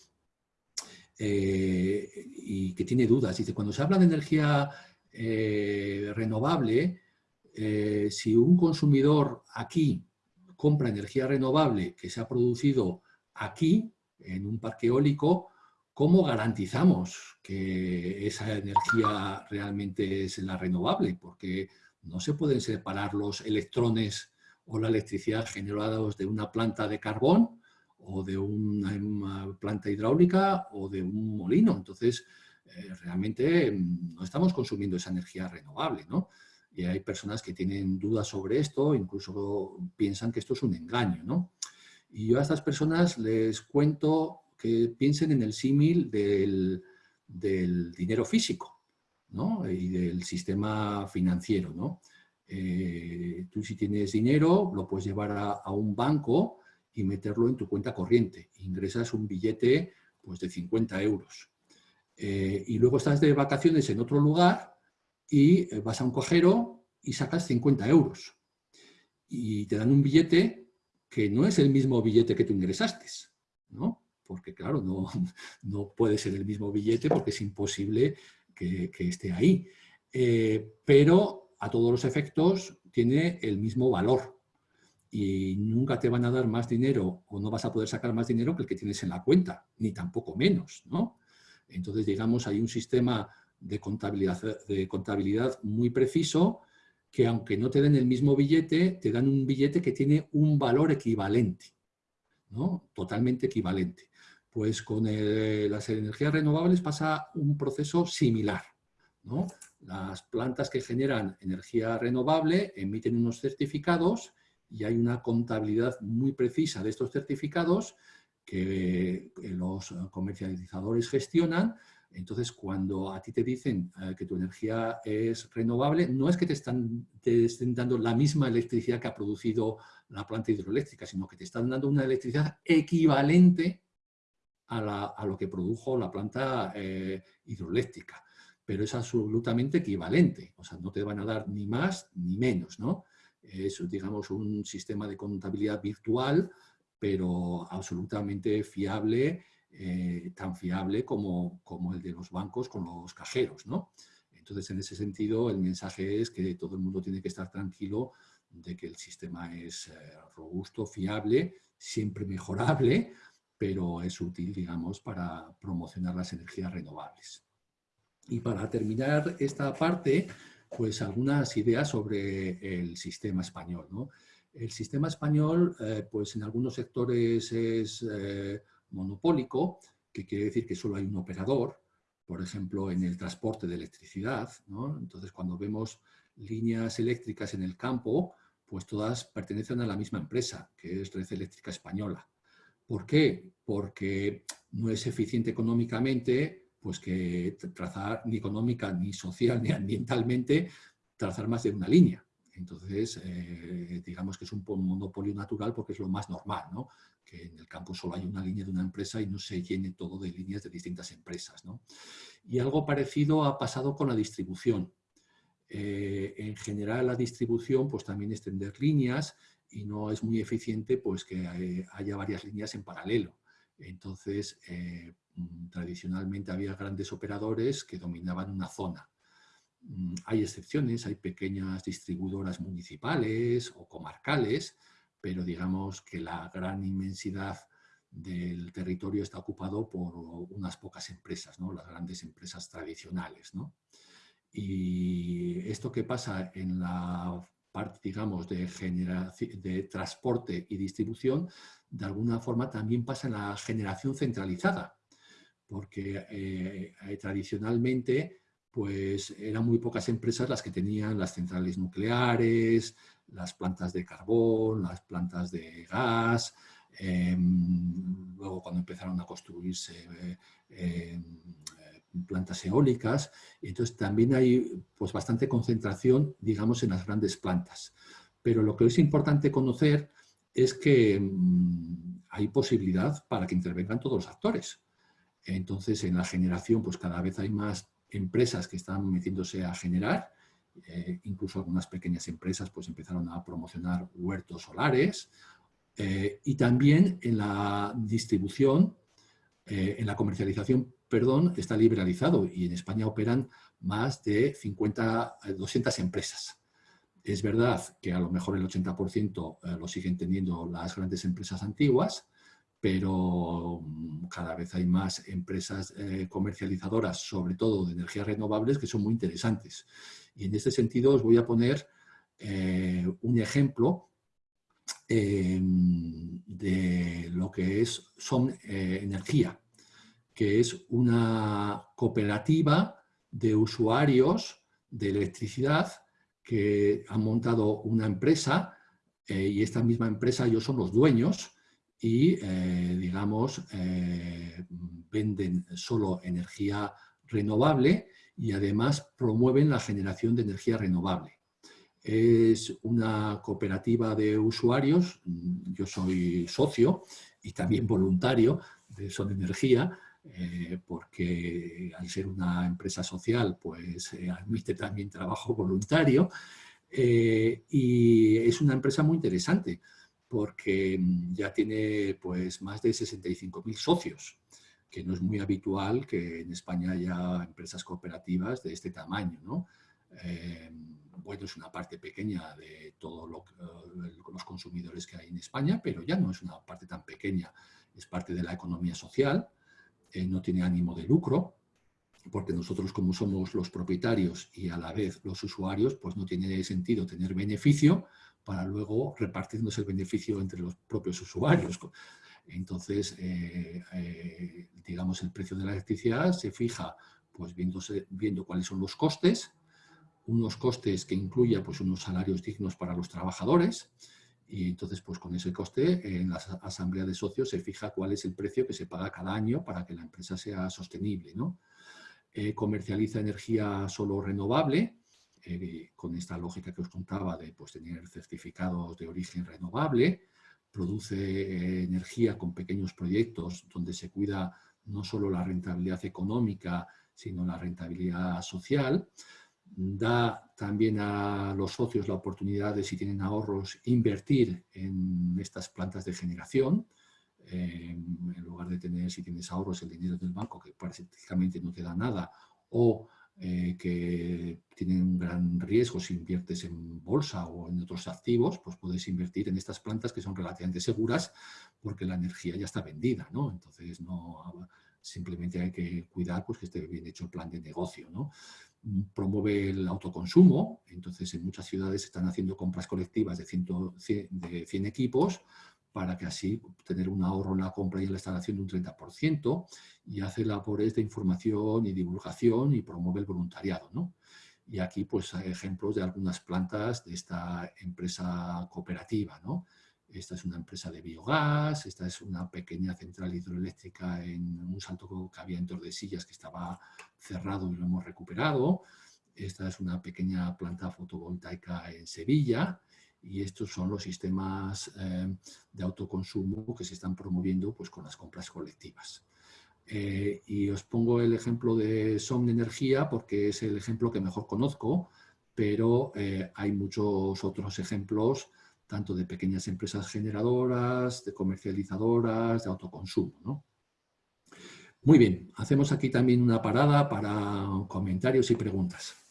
eh, y que tiene dudas. Dice, cuando se habla de energía eh, renovable, eh, si un consumidor aquí compra energía renovable que se ha producido aquí, en un parque eólico, ¿cómo garantizamos que esa energía realmente es la renovable? Porque no se pueden separar los electrones o la electricidad generados de una planta de carbón o de una planta hidráulica o de un molino. Entonces, eh, realmente mm, no estamos consumiendo esa energía renovable, ¿no? Y hay personas que tienen dudas sobre esto, incluso piensan que esto es un engaño, ¿no? Y yo a estas personas les cuento que piensen en el símil del, dinero físico, ¿no? Y del sistema financiero, ¿no? Eh, tú si tienes dinero, lo puedes llevar a, un banco y meterlo en tu cuenta corriente. Ingresas un billete pues, de 50 euros. Eh, y luego estás de vacaciones en otro lugar y eh, vas a un cojero y sacas 50 euros. Y te dan un billete que no es el mismo billete que tú ingresaste, ¿no? Porque claro, no, <laughs> no puede ser el mismo billete porque es imposible que, esté ahí. Pero a todos los efectos tiene el mismo valor y nunca te van a dar más dinero o no vas a poder sacar más dinero que el que tienes en la cuenta, ni tampoco menos, ¿no? Entonces, digamos, hay un sistema de contabilidad, de contabilidad muy preciso que aunque no te den el mismo billete, te dan un billete que tiene un valor equivalente, ¿no? totalmente equivalente. Pues con las energías renovables pasa un proceso similar. ¿no? Las plantas que generan energía renovable emiten unos certificados y hay una contabilidad muy precisa de estos certificados que los comercializadores gestionan. Entonces, cuando a ti te dicen eh, que tu energía es renovable, no es que te, están, te estén dando la misma electricidad que ha producido la planta hidroeléctrica, sino que te están dando una electricidad equivalente a, lo que produjo la planta eh, hidroeléctrica. Pero es absolutamente equivalente, o sea, no te van a dar ni más ni menos, ¿no? Es, digamos, un sistema de contabilidad virtual pero absolutamente fiable, eh, tan fiable como, como, el de los bancos con los cajeros. ¿no? Entonces, en ese sentido, el mensaje es que todo el mundo tiene que estar tranquilo de que el sistema es eh, robusto, fiable, siempre mejorable, pero es útil, digamos, para promocionar las energías renovables. Y para terminar esta parte, pues algunas ideas sobre el sistema español. El sistema español, eh, pues en algunos sectores es eh, monopólico, que quiere decir que solo hay un operador, por ejemplo, en el transporte de electricidad. Entonces, cuando vemos líneas eléctricas en el campo, pues todas pertenecen a la misma empresa, que es Red Eléctrica Española. ¿Por qué? Porque no es eficiente económicamente pues que trazar ni económica, ni social, <laughs> ni ambientalmente, trazar más de una línea. Entonces, eh, digamos que es un monopolio natural porque es lo más normal, ¿no? que en el campo solo hay una línea de una empresa y no se llene todo de líneas de distintas empresas. ¿no? Y algo parecido ha pasado con la distribución. Eh, en general, la distribución, pues también extender líneas y no es muy eficiente pues que eh, haya varias líneas en paralelo. Entonces, tradicionalmente había grandes operadores que dominaban una zona Mm, hay excepciones, hay pequeñas distribuidoras municipales o comarcales, pero digamos que la gran inmensidad del territorio está ocupado por unas pocas empresas, ¿no? las grandes empresas tradicionales. Y esto que pasa en la parte, digamos, de, de transporte y distribución, de alguna forma también pasa en la generación centralizada, porque eh, tradicionalmente pues eran muy pocas empresas las que tenían las centrales nucleares, las plantas de carbón, las plantas de gas, Em, luego cuando empezaron a construirse eh, plantas eólicas, entonces también hay pues, bastante concentración, digamos, en las grandes plantas. Pero lo que es importante conocer es que mm, hay posibilidad para que intervengan todos los actores. Entonces, en la generación, pues cada vez hay más empresas que están metiéndose a generar, eh, incluso algunas pequeñas empresas pues empezaron a promocionar huertos solares eh, y también en la distribución, eh, en la comercialización, perdón, está liberalizado y en España operan más de 50, 200 empresas. Es verdad que a lo mejor el 80% lo siguen teniendo las grandes empresas antiguas, pero mm, cada vez hay más empresas comercializadoras, sobre todo de energías renovables, que son muy interesantes. Y en este sentido os voy a poner eh, un ejemplo eh, de lo que es Son eh, Energía, que es una cooperativa de usuarios de electricidad que han montado una empresa y esta misma empresa ellos son los dueños y, digamos, venden solo energía renovable y además promueven la generación de energía renovable. Es una cooperativa de usuarios, yo soy socio y también voluntario de Son Energía, eh, porque al ser una empresa social pues eh, admite también trabajo voluntario eh, y es una empresa muy interesante porque ya tiene pues más de 65.000 socios que no es muy habitual que en España haya empresas cooperativas de este tamaño. ¿no? Eh, bueno, es una parte pequeña de todos eh, los consumidores que hay en España, pero ya no es una parte tan pequeña, es parte de la economía social, eh, no tiene ánimo de lucro, porque nosotros como somos los propietarios y a la vez los usuarios, pues no tiene sentido tener beneficio para luego repartirnos el beneficio entre los propios usuarios. Entonces, eh, eh, digamos, el precio de la electricidad se fija pues, viendo cuáles son los costes, unos costes que incluya pues, unos salarios dignos para los trabajadores, y entonces, pues con ese coste, en la asamblea de socios se fija cuál es el precio que se paga cada año para que la empresa sea sostenible. ¿no? Eh, comercializa energía solo renovable, con esta lógica que os contaba de pues, tener certificados de origen renovable, produce eh, energía con pequeños proyectos donde se cuida no solo la rentabilidad económica, sino la rentabilidad social. Da también a los socios la oportunidad de, si tienen ahorros, invertir en estas plantas de generación. en lugar de tener, si tienes ahorros, el dinero del banco, que prácticamente no te da nada, o eh, que tienen un gran riesgo si inviertes en bolsa o en otros activos, pues puedes invertir en estas plantas que son relativamente seguras porque la energía ya está vendida, ¿no? Entonces, no, simplemente hay que cuidar pues, que esté bien hecho el plan de negocio, ¿no? Promueve el autoconsumo, entonces en muchas ciudades están haciendo compras colectivas de, 100, de 100 equipos para que así tener un ahorro en la compra y en la instalación de un 30% y hace labores de información y divulgación y promueve el voluntariado. ¿no? Y aquí pues hay ejemplos de algunas plantas de esta empresa cooperativa. ¿no? Esta es una empresa de biogás, esta es una pequeña central hidroeléctrica en un salto que había en Tordesillas que estaba cerrado y lo hemos recuperado. Esta es una pequeña planta fotovoltaica en Sevilla y estos son los sistemas eh, de autoconsumo que se están promoviendo pues, con las compras colectivas. Eh, y os pongo el ejemplo de Som Energía porque es el ejemplo que mejor conozco, pero eh, hay muchos otros ejemplos, tanto de pequeñas empresas generadoras, de comercializadoras, de autoconsumo. Muy bien, hacemos aquí también una parada para comentarios y preguntas.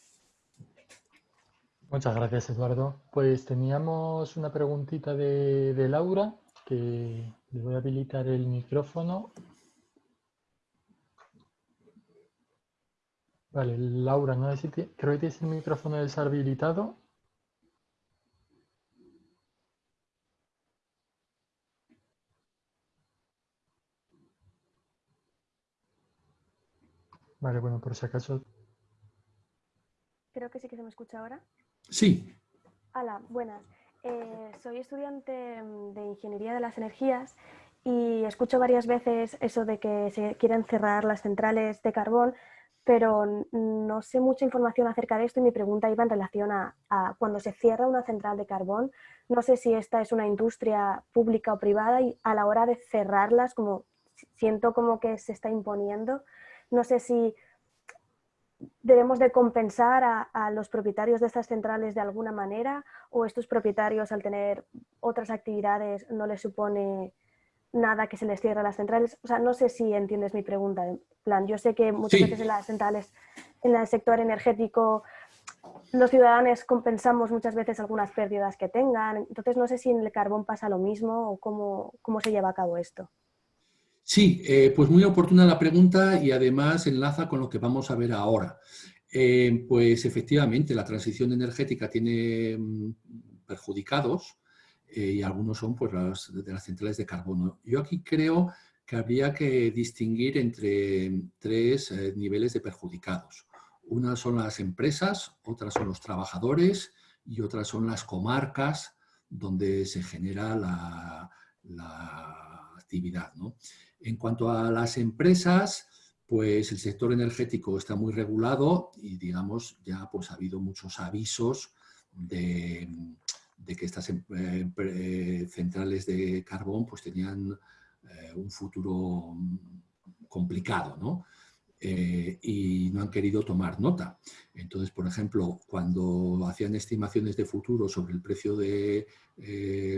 Muchas gracias, Eduardo. Pues teníamos una preguntita de, Laura, que le voy a habilitar el micrófono. Vale, Laura, no sé si creo que tienes el micrófono deshabilitado. Vale, bueno, por si acaso. Creo que sí que se me escucha ahora. Sí. Hola, buenas. Eh, soy estudiante de Ingeniería de las Energías y escucho varias veces eso de que se quieren cerrar las centrales de carbón, pero no sé mucha información acerca de esto y mi pregunta iba en relación a, cuando se cierra una central de carbón, no sé si esta es una industria pública o privada y a la hora de cerrarlas, como siento como que se está imponiendo, no sé si debemos de compensar a, los propietarios de estas centrales de alguna manera o estos propietarios al tener otras actividades no les supone nada que se les cierre las centrales. O sea, no sé si entiendes mi pregunta. En plan, yo sé que muchas veces en las centrales, en el sector energético, los ciudadanos compensamos muchas veces algunas pérdidas que tengan. Entonces, no sé si en el carbón pasa lo mismo o cómo, cómo se lleva a cabo esto. Sí, eh, pues muy oportuna la pregunta y además enlaza con lo que vamos a ver ahora. Eh, pues efectivamente, la transición energética tiene mm, perjudicados eh, y algunos son pues, las, de las centrales de carbono. Yo aquí creo que habría que distinguir entre tres niveles de perjudicados. Unas son las empresas, otras son los trabajadores y otras son las comarcas donde se genera la, la actividad. ¿no? En cuanto a las empresas, pues el sector energético está muy regulado y digamos ya pues ha habido muchos avisos de, que estas em, eh, centrales de carbón pues tenían eh, un futuro complicado, ¿no? Eh, y no han querido tomar nota. Entonces, por ejemplo, cuando hacían estimaciones de futuro sobre el precio de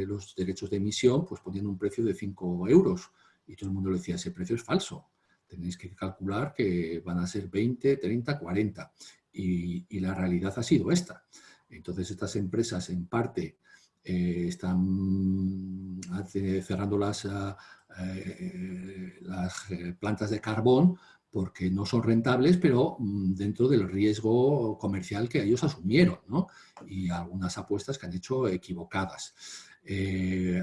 los derechos de emisión, pues ponían un precio de 5 euros y todo el mundo le decía, ese precio es falso. Tenéis que calcular que van a ser 20, 30, 40. Y, la realidad ha sido esta. Entonces estas empresas en parte eh, están cerrando las, ah, eh, eh, plantas de carbón porque no son rentables, pero mm, dentro del riesgo comercial que ellos asumieron, ¿no? Y algunas apuestas que han hecho equivocadas. Mm,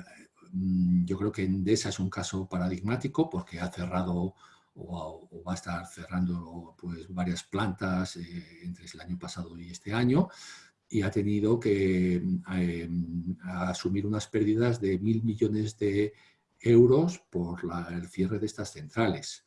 yo creo que Endesa es un caso paradigmático porque ha cerrado o, va a estar cerrando pues, varias plantas eh, entre el año pasado y este año y ha tenido que eh, asumir unas pérdidas de mil millones de euros por el cierre de estas centrales.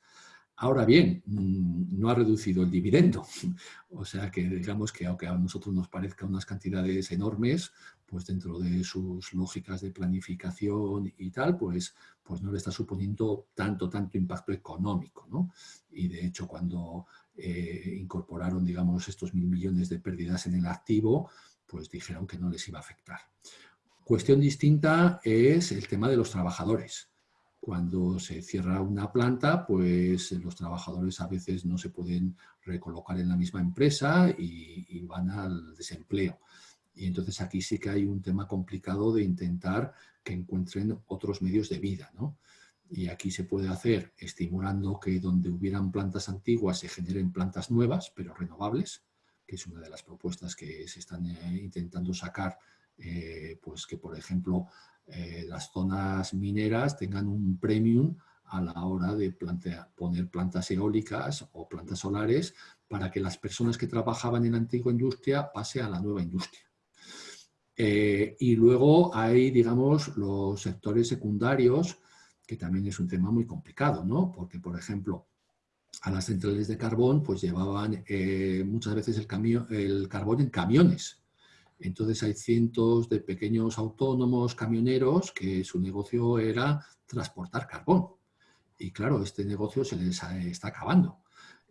Ahora bien, mm, no ha reducido el dividendo, <laughs> o sea que digamos que aunque a nosotros nos parezcan unas cantidades enormes, pues dentro de sus lógicas de planificación y tal, pues, pues no le está suponiendo tanto, tanto impacto económico, ¿no? Y de hecho cuando eh, incorporaron, digamos, estos mil millones de pérdidas en el activo, pues dijeron que no les iba a afectar. Cuestión distinta es el tema de los trabajadores. Cuando se cierra una planta, pues los trabajadores a veces no se pueden recolocar en la misma empresa y, van al desempleo. Y entonces aquí sí que hay un tema complicado de intentar que encuentren otros medios de vida. ¿no? Y aquí se puede hacer estimulando que donde hubieran plantas antiguas se generen plantas nuevas, pero renovables, que es una de las propuestas que se están eh, intentando sacar, eh, pues que por ejemplo eh, las zonas mineras tengan un premium a la hora de poner plantas eólicas o plantas solares para que las personas que trabajaban en la antigua industria pase a la nueva industria. Eh, y luego hay, digamos, los sectores secundarios, que también es un tema muy complicado, ¿no? Porque, por ejemplo, a las centrales de carbón, pues llevaban eh, muchas veces el, carbón en camiones, entonces hay cientos de pequeños autónomos, camioneros, que su negocio era transportar carbón. Y claro, este negocio se les está acabando.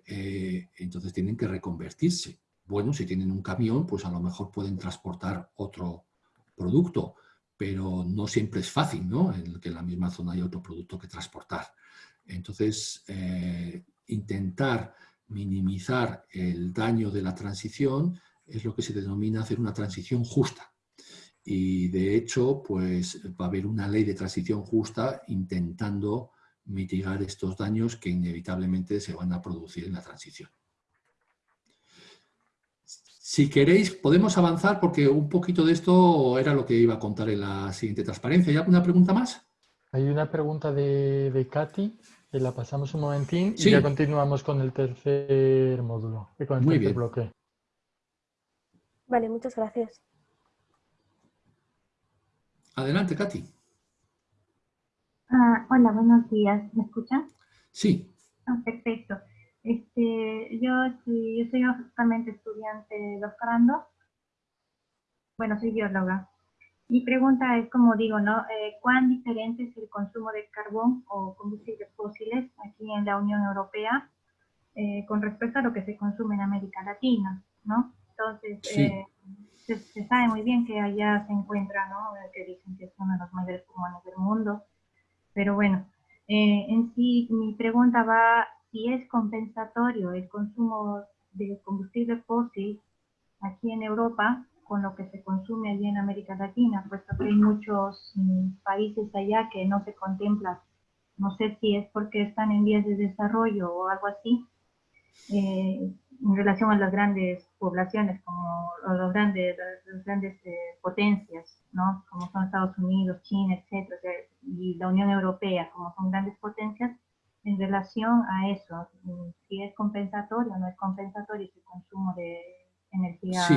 Eh, entonces tienen que reconvertirse. Bueno, si tienen un camión, pues a lo mejor pueden transportar otro producto, pero no siempre es fácil, ¿no? En que en la misma zona hay otro producto que transportar. Entonces, eh, intentar minimizar el daño de la transición es lo que se denomina hacer una transición justa. Y de hecho, pues va a haber una ley de transición justa intentando mitigar estos daños que inevitablemente se van a producir en la transición. Si queréis, podemos avanzar porque un poquito de esto era lo que iba a contar en la siguiente transparencia. ¿Hay alguna pregunta más? Hay una pregunta de, de Katy, que la pasamos un momentín y ya continuamos con el tercer módulo, con el Muy tercer bien. bloque. Vale, muchas gracias. Adelante, Katy. Ah, hola, buenos días. ¿Me escuchan? Sí. Ah, perfecto. Este, yo, yo soy justamente estudiante doctorando. Bueno, soy bióloga. Mi pregunta es, como digo, ¿no? Eh, ¿Cuán diferente es el consumo de carbón o combustibles fósiles aquí en la Unión Europea eh, con respecto a lo que se consume en América Latina, ¿no? Entonces, eh, se, sabe muy bien que allá se encuentra, ¿no? Que dicen que es uno de los mayores pulmones del mundo. Pero bueno, en sí, mi pregunta va si es compensatorio el consumo de combustible fósil aquí en Europa con lo que se consume allí en América Latina, puesto que hay muchos mm, países allá que no se contemplan. No sé si es porque están en vías de desarrollo o algo así, eh, en relación a las grandes poblaciones, como los grandes, las grandes eh, potencias, ¿no? como son Estados Unidos, China, etcétera, y la Unión Europea, como son grandes potencias, en relación a eso, mm, si es compensatorio o no es compensatorio ese consumo de energía. Sí.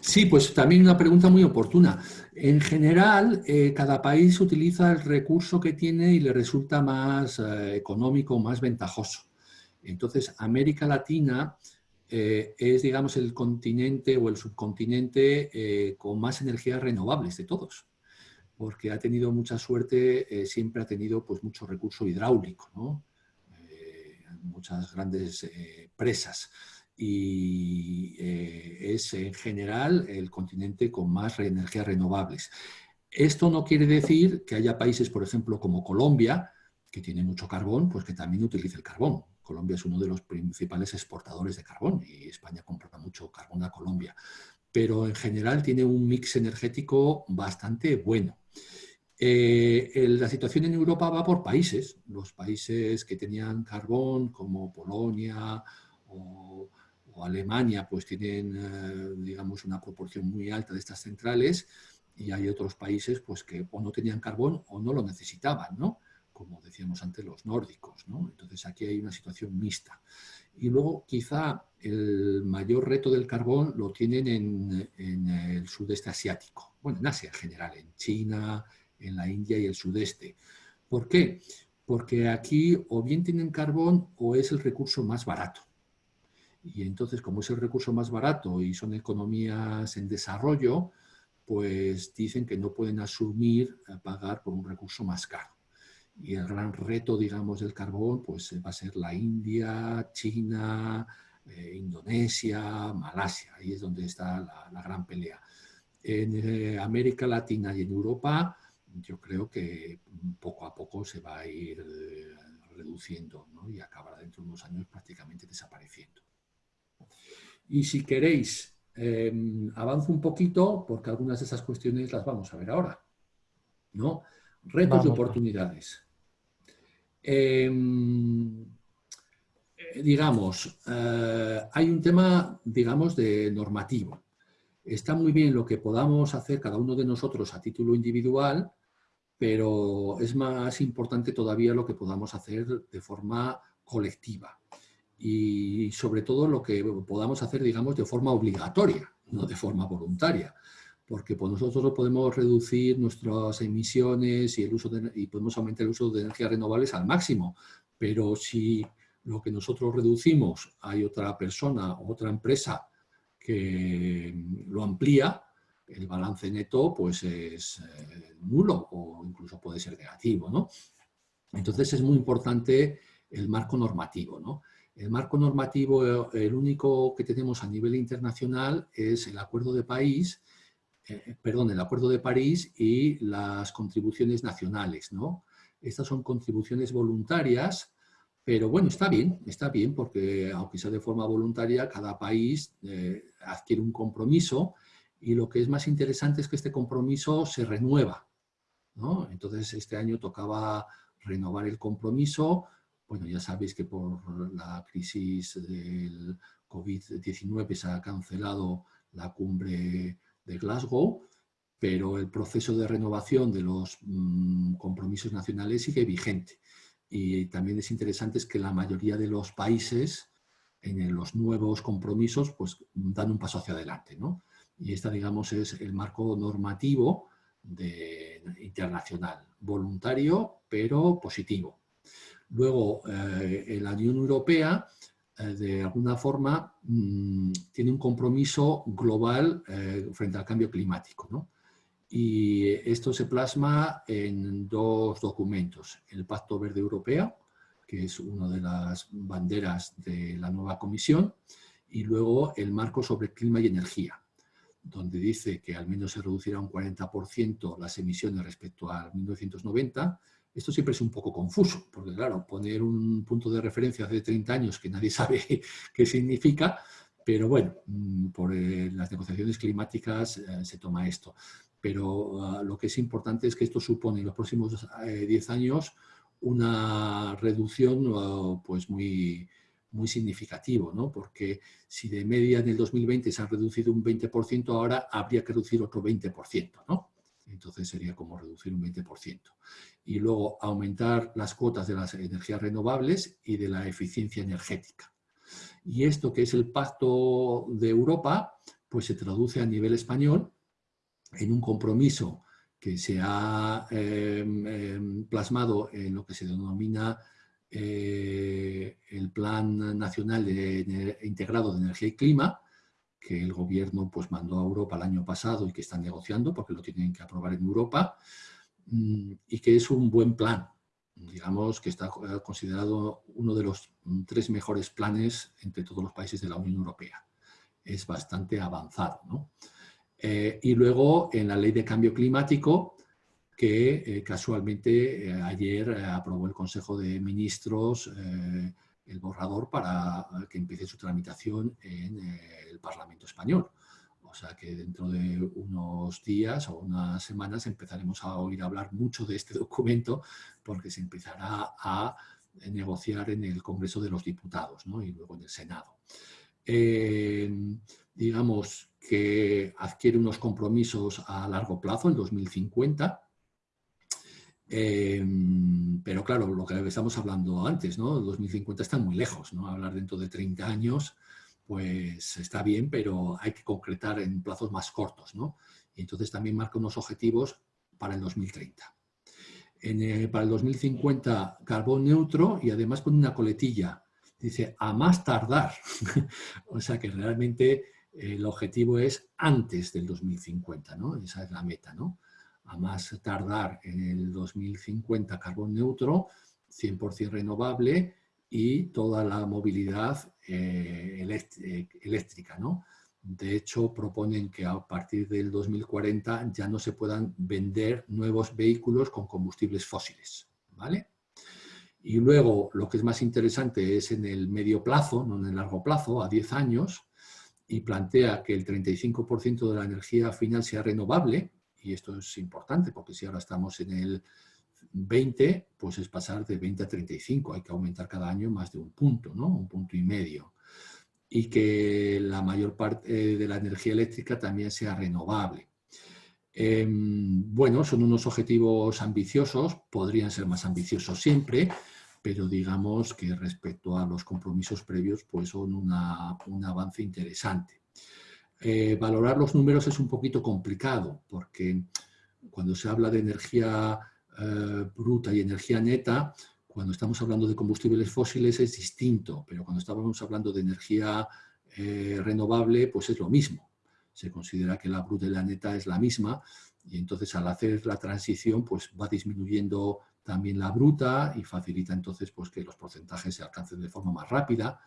Sí, pues también una pregunta muy oportuna. En general, eh, cada país utiliza el recurso que tiene y le resulta más eh, económico, más ventajoso. Entonces, América Latina eh, es, digamos, el continente o el subcontinente con más energías renovables de todos porque ha tenido mucha suerte, eh, siempre ha tenido pues, mucho recurso hidráulico, ¿no? Eh, muchas grandes eh, presas y es en general el continente con más energías renovables. Esto no quiere decir que haya países, por ejemplo, como Colombia, que tiene mucho carbón, pues que también utilice el carbón. Colombia es uno de los principales exportadores de carbón y España compra mucho carbón a Colombia. Pero en general tiene un mix energético bastante bueno. Eh, la situación en Europa va por países. Los países que tenían carbón, como Polonia o, Alemania, pues tienen, eh, digamos, una proporción muy alta de estas centrales y hay otros países pues, que o no tenían carbón o no lo necesitaban, ¿no? como decíamos antes, los nórdicos. Entonces aquí hay una situación mixta. Y luego quizá el mayor reto del carbón lo tienen en, el sudeste asiático, bueno, en Asia en general, en China, en la India y el sudeste. ¿Por qué? Porque aquí o bien tienen carbón o es el recurso más barato. Y entonces, como es el recurso más barato y son economías en desarrollo, pues dicen que no pueden asumir pagar por un recurso más caro. Y el gran reto, digamos, del carbón, pues va a ser la India, China, eh, Indonesia, Malasia. Ahí es donde está la, gran pelea. En eh, América Latina y en Europa, yo creo que poco a poco se va a ir eh, reduciendo y acabará dentro de unos años prácticamente desapareciendo. Y si queréis, em, avanzo un poquito porque algunas de esas cuestiones las vamos a ver ahora. ¿no? Retos y oportunidades. Em, digamos, eh, hay un tema, digamos, de normativo. Está muy bien lo que podamos hacer cada uno de nosotros a título individual, pero es más importante todavía lo que podamos hacer de forma colectiva y sobre todo lo que podamos hacer, digamos, de forma obligatoria, no de forma voluntaria, porque pues, nosotros podemos reducir nuestras emisiones y, el uso y podemos aumentar el uso de energías renovables al máximo, pero si lo que nosotros reducimos hay otra persona o otra empresa que lo amplía, el balance neto pues es eh, nulo o incluso puede ser negativo. ¿no? Entonces es muy importante el marco normativo. ¿no? El marco normativo, el único que tenemos a nivel internacional es el Acuerdo de París, eh, perdón, el Acuerdo de París y las contribuciones nacionales. ¿no? Estas son contribuciones voluntarias, pero bueno, está bien, está bien porque aunque sea de forma voluntaria, cada país eh, adquiere un compromiso y lo que es más interesante es que este compromiso se renueva. ¿no? Entonces, este año tocaba renovar el compromiso. Bueno, ya sabéis que por la crisis del COVID-19 se ha cancelado la cumbre de Glasgow, pero el proceso de renovación de los mm, compromisos nacionales sigue vigente. Y también es interesante es que la mayoría de los países en los nuevos compromisos pues dan un paso hacia adelante. ¿no? y esta, digamos, es el marco normativo internacional, voluntario pero positivo. Luego, eh, la Unión Europea, de alguna forma, mm, tiene un compromiso global eh, frente al cambio climático. ¿no? Y esto se plasma en dos documentos. El Pacto Verde Europeo, que es una de las banderas de la nueva comisión, y luego el marco sobre clima y energía, donde dice que al menos se reducirá un 40% las emisiones respecto al 1990. Esto siempre es un poco confuso, porque claro, poner un punto de referencia hace 30 años que nadie <laughs> sabe qué significa, pero bueno, mm, por eh, las negociaciones climáticas eh, se toma esto. Pero ah, lo que es importante es que esto supone en los próximos 10 eh, años una reducción pues muy, muy significativo, ¿no? porque si de media en el 2020 se ha reducido un 20%, ahora habría que reducir otro 20%. ¿no? Entonces sería como reducir un 20%. Y luego aumentar las cuotas de las energías renovables y de la eficiencia energética. Y esto que es el Pacto de Europa, pues se traduce a nivel español en un compromiso que se ha em, em, plasmado en lo que se denomina eh, el Plan Nacional de, Integrado de Energía y Clima, que el gobierno pues, mandó a Europa el año pasado y que están negociando porque lo tienen que aprobar en Europa, mm, y que es un buen plan, digamos que está eh, considerado uno de los mm, tres mejores planes entre todos los países de la Unión Europea. Es bastante avanzado. Eh, y luego en la Ley de Cambio Climático, que eh, casualmente ayer aprobó el Consejo de Ministros el borrador para que empiece su tramitación en el Parlamento Español. O sea que dentro de unos días o unas semanas empezaremos a oír hablar mucho de este <laughs> documento porque se empezará a negociar en el Congreso de los Diputados y luego en el Senado. digamos que adquiere unos compromisos a largo plazo, en 2050, Em, pero claro, lo que estamos hablando antes, ¿no? 2050 está muy lejos, ¿no? Hablar dentro de 30 años, pues está bien, pero hay que concretar en plazos más cortos, ¿no? Y entonces también marca unos objetivos para el 2030. En para el 2050, carbón neutro y además pone una coletilla. Dice, a más tardar. <laughs> o sea que realmente el objetivo es antes del 2050, ¿no? Esa es la meta, ¿no? A más tardar en el 2050 carbón neutro, 100% renovable y toda la movilidad eh, eh, eléctrica. ¿no? De hecho, proponen que a partir del 2040 ya no se puedan vender nuevos vehículos con combustibles fósiles. ¿vale? Y luego, lo que es más interesante es en el medio plazo, no en el largo plazo, a 10 años, y plantea que el 35% de la energía final sea renovable, y esto es importante porque si ahora estamos en el 20, pues es pasar de 20 a 35, hay que aumentar cada año más de un punto, ¿no? Un punto y medio. Y que la mayor parte de la energía eléctrica también sea renovable. Em, bueno, son unos objetivos ambiciosos, podrían ser más ambiciosos siempre, pero digamos que respecto a los compromisos previos, pues son un avance interesante. Eh, valorar los números es un poquito complicado porque cuando se habla de energía eh, bruta y energía neta, cuando estamos hablando de combustibles fósiles es distinto, pero cuando estamos hablando de energía eh, renovable, pues es lo mismo. Se considera que la bruta y la neta es la misma y entonces al hacer la transición pues va disminuyendo también la bruta y facilita entonces pues que los porcentajes se alcancen de forma más rápida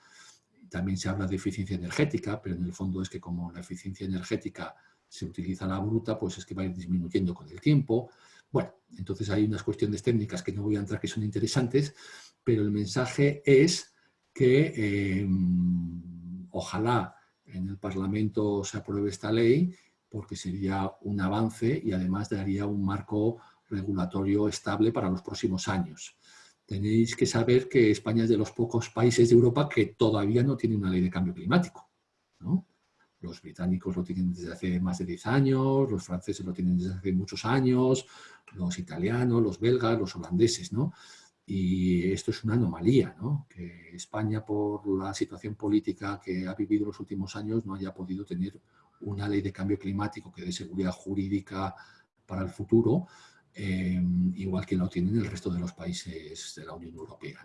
también se habla de eficiencia energética, pero en el fondo es que como la eficiencia energética se utiliza la bruta, pues es que va a ir disminuyendo con el tiempo. Bueno, entonces hay unas cuestiones técnicas que no voy a entrar que son interesantes, pero el mensaje es que em, ojalá en el Parlamento se apruebe esta ley, porque sería un avance y además daría un marco regulatorio estable para los próximos años tenéis que saber que España es de los pocos países de Europa que todavía no tiene una ley de cambio climático. Los británicos lo tienen desde hace más de 10 años, los franceses lo tienen desde hace muchos años, los italianos, los belgas, los holandeses. ¿no? Y esto es una anomalía, ¿no? que España, por la situación política que ha vivido los últimos años, no haya podido tener una ley de cambio climático que dé seguridad jurídica para el futuro, eh, igual que lo tienen el resto de los países de la Unión Europea.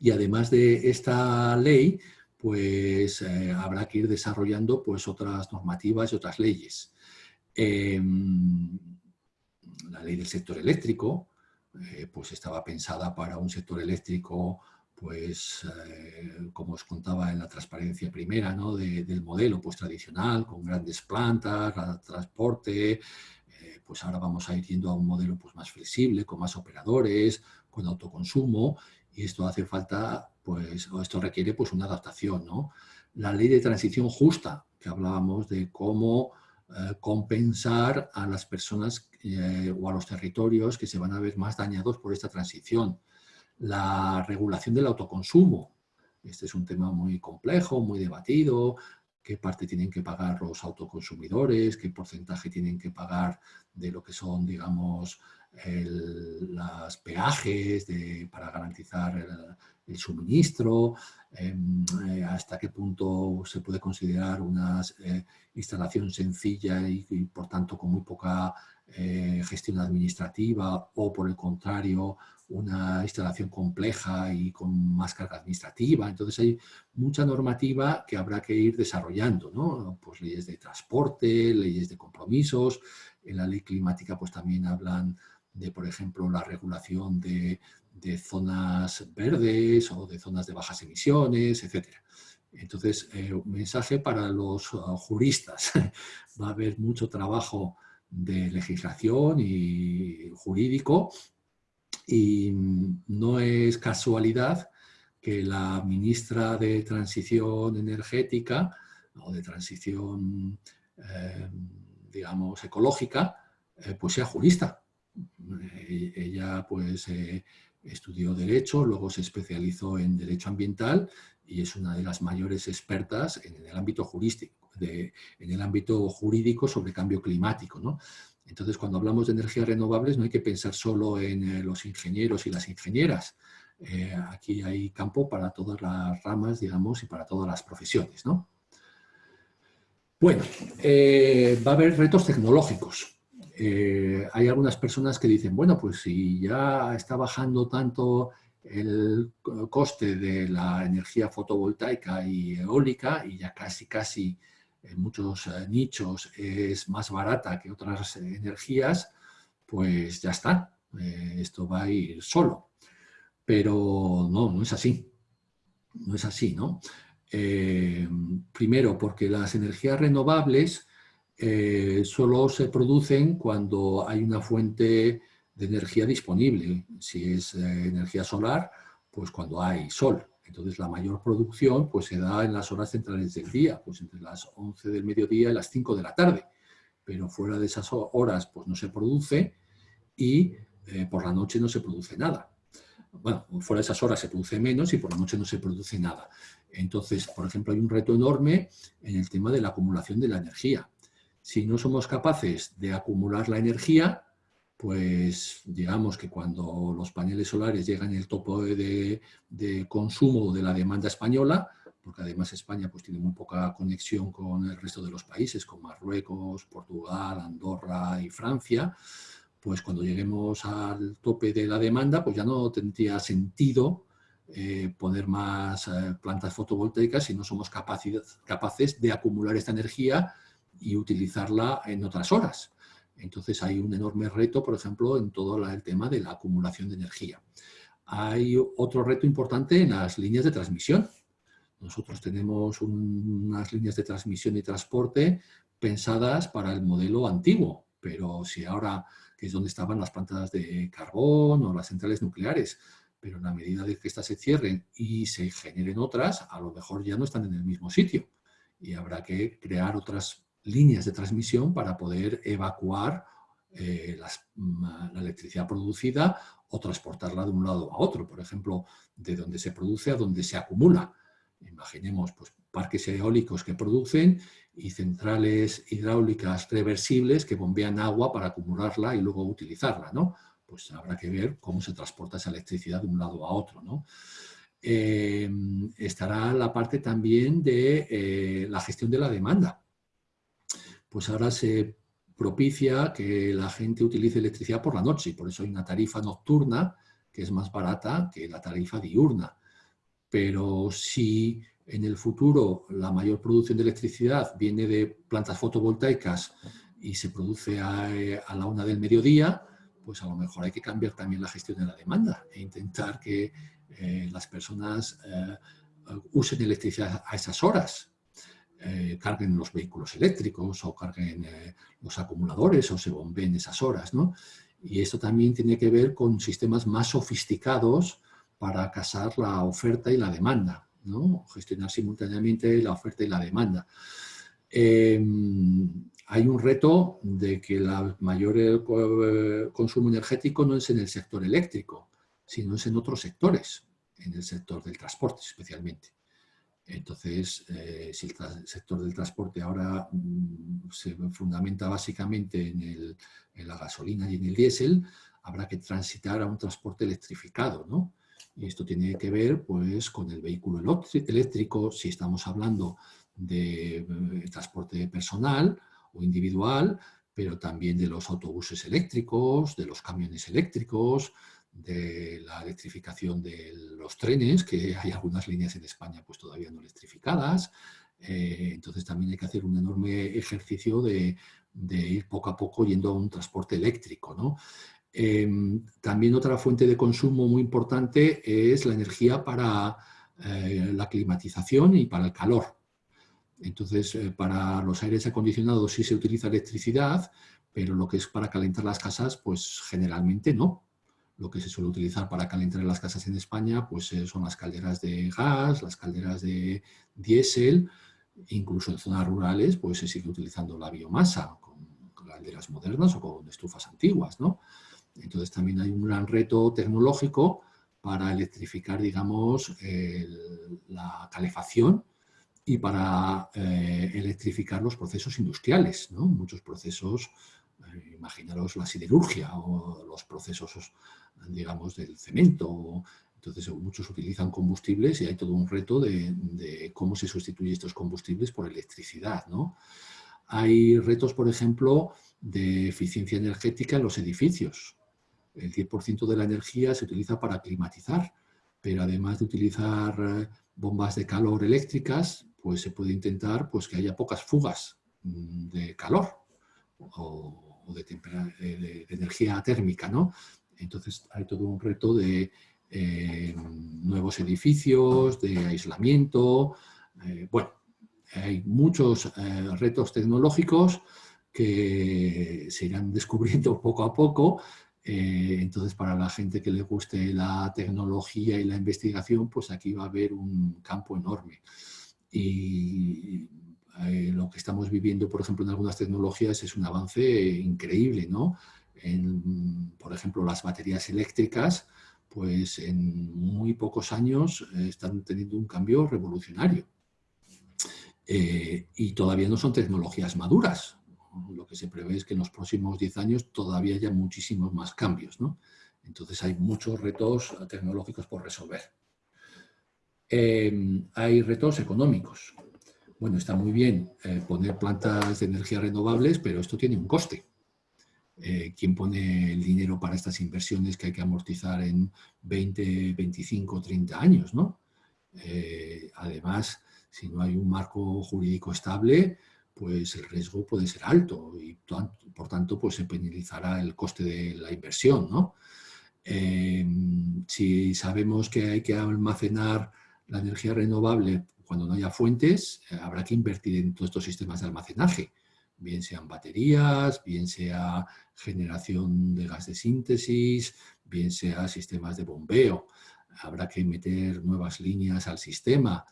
Y además de esta ley, pues eh, habrá que ir desarrollando pues, otras normativas y otras leyes. Em, la ley del sector eléctrico, eh, pues estaba pensada para un sector eléctrico pues eh, como os contaba en la transparencia primera ¿no? del modelo pues tradicional, con grandes plantas, transporte, eh, pues ahora vamos a ir yendo a un modelo pues más flexible, con más operadores, con autoconsumo, y esto hace falta, pues, o esto requiere pues una adaptación, ¿no? La ley de transición justa, que hablábamos de cómo eh, compensar a las personas o a los territorios que se van a ver más dañados por esta transición la regulación del autoconsumo. Este es un tema muy complejo, muy debatido, qué parte tienen que pagar los autoconsumidores, qué porcentaje tienen que pagar de lo que son, digamos, los peajes para garantizar el, suministro, em, eh, hasta qué punto se puede considerar una eh, instalación sencilla y, por tanto con muy poca eh, gestión administrativa o por el contrario una instalación compleja y con más carga administrativa. Entonces hay mucha normativa que habrá que ir desarrollando, ¿no? Pues leyes de transporte, leyes de compromisos, en la ley climática pues también hablan de, por ejemplo, la regulación de, zonas verdes o de zonas de bajas emisiones, etc. Entonces, eh, un mensaje para los uh, juristas. <laughs> Va a haber mucho trabajo de legislación y jurídico y no es casualidad que la ministra de Transición Energética o de Transición, eh, digamos, ecológica, eh, pues sea jurista. Eh, ella pues estudió Derecho, luego se especializó en Derecho Ambiental y es una de las mayores expertas en el ámbito jurídico, en el ámbito jurídico sobre cambio climático. ¿no? Entonces, cuando hablamos de energías renovables no hay que pensar solo en eh, los ingenieros y las ingenieras. Eh, aquí hay campo para todas las ramas, digamos, y para todas las profesiones, ¿no? Bueno, eh, va a haber retos tecnológicos. Hay algunas personas que dicen, bueno, pues si ya está bajando tanto el coste de la energía fotovoltaica y eólica y ya casi, casi en muchos eh, nichos es más barata que otras energías, pues ya está, eh, esto va a ir solo. Pero no, no es así, no es así, ¿no? Eh, primero, porque las energías renovables solo se producen cuando hay una fuente de energía disponible. Si es energía solar, pues cuando hay sol. Entonces la mayor producción pues, se da en las horas centrales del día, pues entre las 11 del mediodía y las 5 de la tarde. Pero fuera de esas horas pues, no se produce y eh, por la noche no se produce nada. Bueno, fuera de esas horas se produce menos y por la noche no se produce nada. Entonces, por ejemplo, hay un reto enorme en el tema de la acumulación de la energía. Si no somos capaces de acumular la energía, pues digamos que cuando los paneles solares llegan al topo de, consumo de la demanda española, porque además España pues, tiene muy poca conexión con el resto de los países, con Marruecos, Portugal, Andorra y Francia, pues cuando lleguemos al tope de la demanda, pues ya no tendría sentido eh, poner más eh, plantas fotovoltaicas si no somos capaces de acumular esta energía y utilizarla en otras horas. Entonces hay un enorme reto, por ejemplo, en todo el tema de la acumulación de energía. Hay otro reto importante en las líneas de transmisión. Nosotros tenemos unas líneas de transmisión y transporte pensadas para el modelo antiguo, pero si ahora, que es donde estaban las plantas de carbón o las centrales nucleares, pero en la medida de que estas se cierren y se generen otras, a lo mejor ya no están en el mismo sitio y habrá que crear otras líneas de transmisión para poder evacuar eh, mm, la electricidad producida o transportarla de un lado a otro, por ejemplo, de donde se produce a donde se acumula. Imaginemos pues, parques eólicos que producen y centrales hidráulicas reversibles que bombean agua para acumularla y luego utilizarla. ¿no? Pues habrá que ver cómo se transporta esa electricidad de un lado a otro. ¿no? Eh, estará la parte también de eh, la gestión de la demanda pues ahora se propicia que la gente utilice electricidad por la noche por eso hay una tarifa nocturna que es más barata que la tarifa diurna. Pero si en el futuro la mayor producción de electricidad viene de plantas fotovoltaicas y se produce a, la una del mediodía, pues a lo mejor hay que cambiar también la gestión de la demanda e intentar que eh, las personas eh, usen electricidad a esas horas. Eh, carguen los vehículos eléctricos o carguen los acumuladores o se bombeen esas horas. ¿no? Y esto también tiene que ver con sistemas más sofisticados para casar la oferta y la demanda, gestionar simultáneamente la oferta y la demanda. Em, hay un reto de que el mayor eh, consumo energético no es en el sector eléctrico, sino es en otros sectores, en el sector del transporte especialmente. Entonces, eh, si el sector del transporte ahora mm, se fundamenta básicamente en, la gasolina y en el diésel, habrá que transitar a un transporte electrificado, ¿no? Y esto tiene que ver pues, con el vehículo eléctrico, si estamos hablando de eh, transporte personal o individual, pero también de los autobuses eléctricos, de los camiones eléctricos, de la electrificación de los trenes, que hay algunas líneas en España pues todavía no electrificadas. Eh, entonces también hay que hacer un enorme ejercicio de, ir poco a poco yendo a un transporte eléctrico. ¿no? Em, también otra fuente de consumo muy importante es la energía para eh, la climatización y para el calor. Entonces, eh, para los aires acondicionados sí se utiliza electricidad, pero lo que es para calentar las casas, pues generalmente no. Lo que se suele utilizar para calentar las casas en España pues, eh, son las calderas de gas, las calderas de diésel, incluso en zonas rurales pues, se sigue utilizando la biomasa con calderas modernas o con estufas antiguas. ¿no? Entonces también hay un gran reto tecnológico para electrificar, digamos, la calefacción y para eh, electrificar los procesos industriales, ¿no? muchos procesos, imaginaros la siderurgia o los procesos, digamos, del cemento. Entonces, muchos utilizan combustibles y hay todo un reto de, cómo se sustituyen estos combustibles por electricidad. ¿no? Hay retos, por ejemplo, de eficiencia energética en los edificios. El 10% de la energía se utiliza para climatizar, pero además de utilizar eh, bombas de calor eléctricas, pues se puede intentar pues, que haya pocas fugas mm, de calor de, energía térmica. ¿no? Entonces hay todo un reto de eh, nuevos edificios, de aislamiento. Eh, bueno, hay muchos eh, retos tecnológicos que se irán <laughs> descubriendo poco a poco. entonces, para la gente que le guste la tecnología y la investigación, pues aquí va a haber un campo enorme. Y eh, lo que estamos viviendo, por ejemplo, en algunas tecnologías es un avance increíble, ¿no? Por ejemplo, las baterías eléctricas, pues en muy pocos años eh, están teniendo un cambio revolucionario. Eh, y todavía no son tecnologías maduras. Lo que se prevé es que en los próximos 10 años todavía haya muchísimos más cambios, ¿no? Entonces hay muchos retos tecnológicos por resolver. Hay retos económicos. Bueno, está muy bien eh, poner plantas de energía renovables, pero esto tiene un coste. Eh, ¿Quién pone el dinero para estas inversiones que hay que amortizar en 20, 25, 30 años? ¿no? Eh, además, si no hay un marco jurídico estable, pues el riesgo puede ser alto y por tanto pues se penalizará el coste de la inversión. ¿no? Si sabemos que hay que almacenar la energía renovable, cuando no haya fuentes, eh, habrá que invertir en todos estos sistemas de almacenaje, bien sean baterías, bien sea generación de gas de síntesis, bien sea sistemas de bombeo. Habrá que meter nuevas líneas al sistema.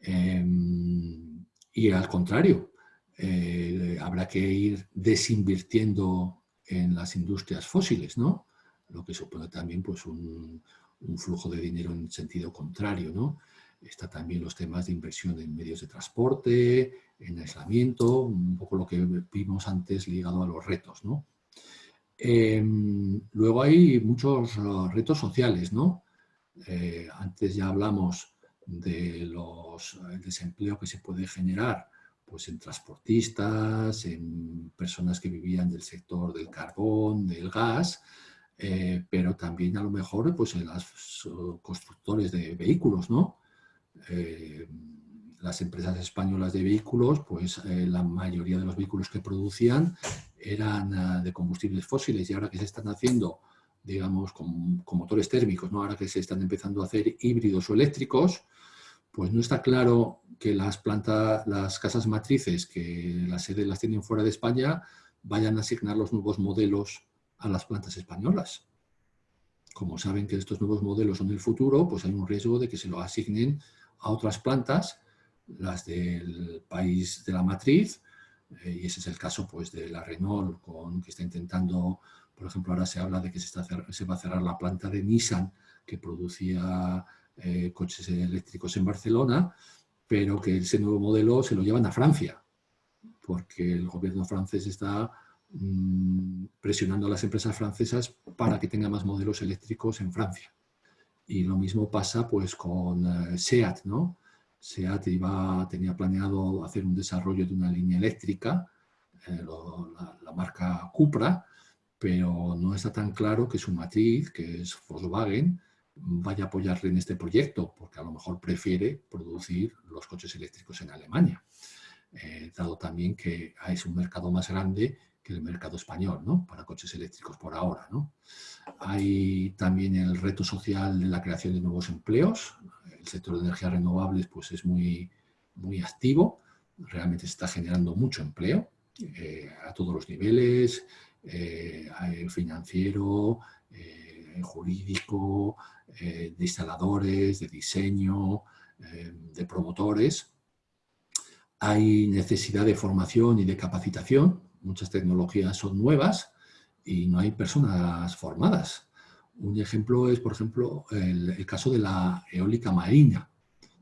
Em, y al contrario, eh, habrá que ir desinvirtiendo en las industrias fósiles, ¿no? Lo que supone también pues, un, un flujo de dinero en sentido contrario, ¿no? Está también los temas de inversión en medios de transporte, en aislamiento, un poco lo que vimos antes ligado a los retos. ¿no? Em, luego hay muchos uh, retos sociales. ¿no? Eh, antes ya hablamos del desempleo que se puede generar pues en transportistas, en personas que vivían del sector del carbón, del gas, eh, pero también a lo mejor pues en los constructores de vehículos, ¿no? Eh, las empresas españolas de vehículos, pues eh, la mayoría de los vehículos que producían eran ah, de combustibles fósiles y ahora que se están haciendo, digamos, con, motores térmicos, ¿no? ahora que se están empezando a hacer híbridos o eléctricos, pues no está claro que las plantas, las casas matrices que las sedes las tienen fuera de España vayan a asignar los nuevos modelos a las plantas españolas. Como saben que estos nuevos modelos son el futuro, pues hay un riesgo de que se lo asignen a otras plantas las del país de la matriz, eh, y ese es el caso pues, de la Renault, con, que está intentando, por ejemplo, ahora se habla de que se, está, se va a cerrar la planta de Nissan, que producía eh, coches eléctricos en Barcelona, pero que ese nuevo modelo se lo llevan a Francia, porque el gobierno francés está mm, presionando a las empresas francesas para que tengan más modelos eléctricos en Francia. Y lo mismo pasa pues con eh, SEAT, ¿no? SEAT iba, tenía planeado hacer un desarrollo de una línea eléctrica, eh, la, marca Cupra, pero no está tan claro que su matriz, que es Volkswagen, vaya a apoyarle en este proyecto, porque a lo mejor prefiere producir los coches eléctricos en Alemania, eh, dado también que es un mercado más grande el mercado español, ¿no? Para coches eléctricos por ahora, ¿no? Hay también el reto social de la creación de nuevos empleos, el sector de energías renovables pues, es muy, muy activo, realmente se está generando mucho empleo eh, a todos los niveles, eh, financiero, eh, jurídico, de instaladores, de diseño, de promotores. Hay necesidad de formación y de capacitación, muchas tecnologías son nuevas y no hay personas formadas. Un ejemplo es, por ejemplo, el, caso de la eólica marina.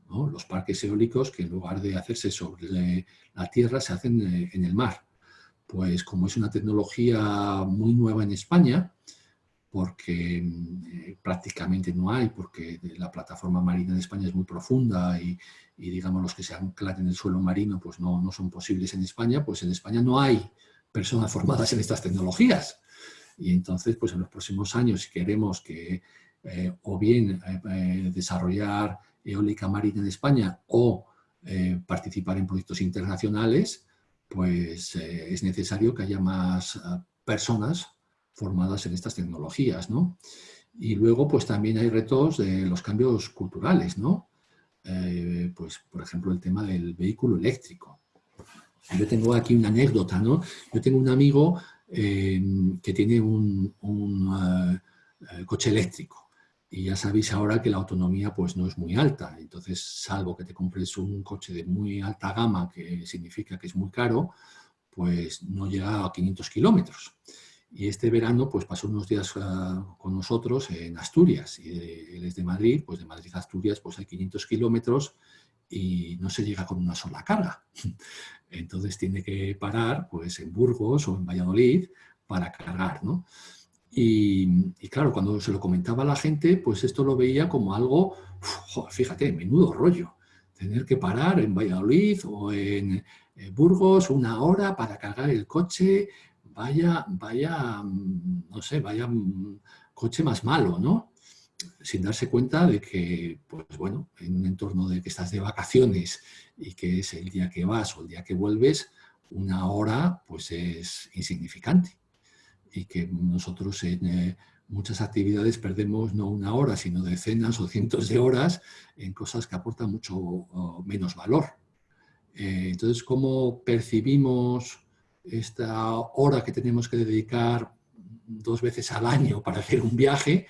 Los parques eólicos que en lugar de hacerse sobre la tierra se hacen eh, en el mar. Pues como es una tecnología muy nueva en España, porque eh, prácticamente no hay, porque la plataforma marina de España es muy profunda y, digamos los que se anclan en el suelo marino pues no, no son posibles en España, pues en España no hay personas formadas en estas tecnologías. Y entonces, pues en los próximos años, si queremos que eh, o bien eh, eh, desarrollar eólica marina en España o participar en proyectos internacionales, pues es necesario que haya más personas formadas en estas tecnologías, ¿no? Y luego, pues también hay retos de los cambios culturales, ¿no? pues, por ejemplo, el tema del vehículo eléctrico. Yo tengo aquí una anécdota, ¿no? Yo tengo un amigo eh, que tiene un, eh, eh, coche eléctrico. Y ya sabéis ahora que la autonomía pues no es muy alta, entonces salvo que te compres un coche de muy alta gama, que significa que es muy caro, pues no llega a 500 kilómetros. Y este verano pues pasó unos días con nosotros en Asturias, y él es de Madrid, pues de Madrid a Asturias pues hay 500 kilómetros y no se llega con una sola carga. <laughs> Entonces tiene que parar pues, en Burgos o en Valladolid para cargar. ¿no? Y, claro, cuando se lo comentaba a la gente, pues esto lo veía como algo, fíjate, menudo rollo. Tener que parar en Valladolid o en Burgos una hora para cargar el coche, vaya, vaya, no sé, vaya coche más malo, ¿no? sin darse cuenta de que, pues bueno, en un entorno de que estás de vacaciones y que es el día que vas o el día que vuelves, una hora pues es insignificante y que nosotros en eh, muchas actividades perdemos no una hora, sino decenas o cientos de horas en cosas que aportan mucho menos valor. Eh, entonces, ¿cómo percibimos esta hora que tenemos que dedicar dos veces al año <laughs> para hacer un viaje?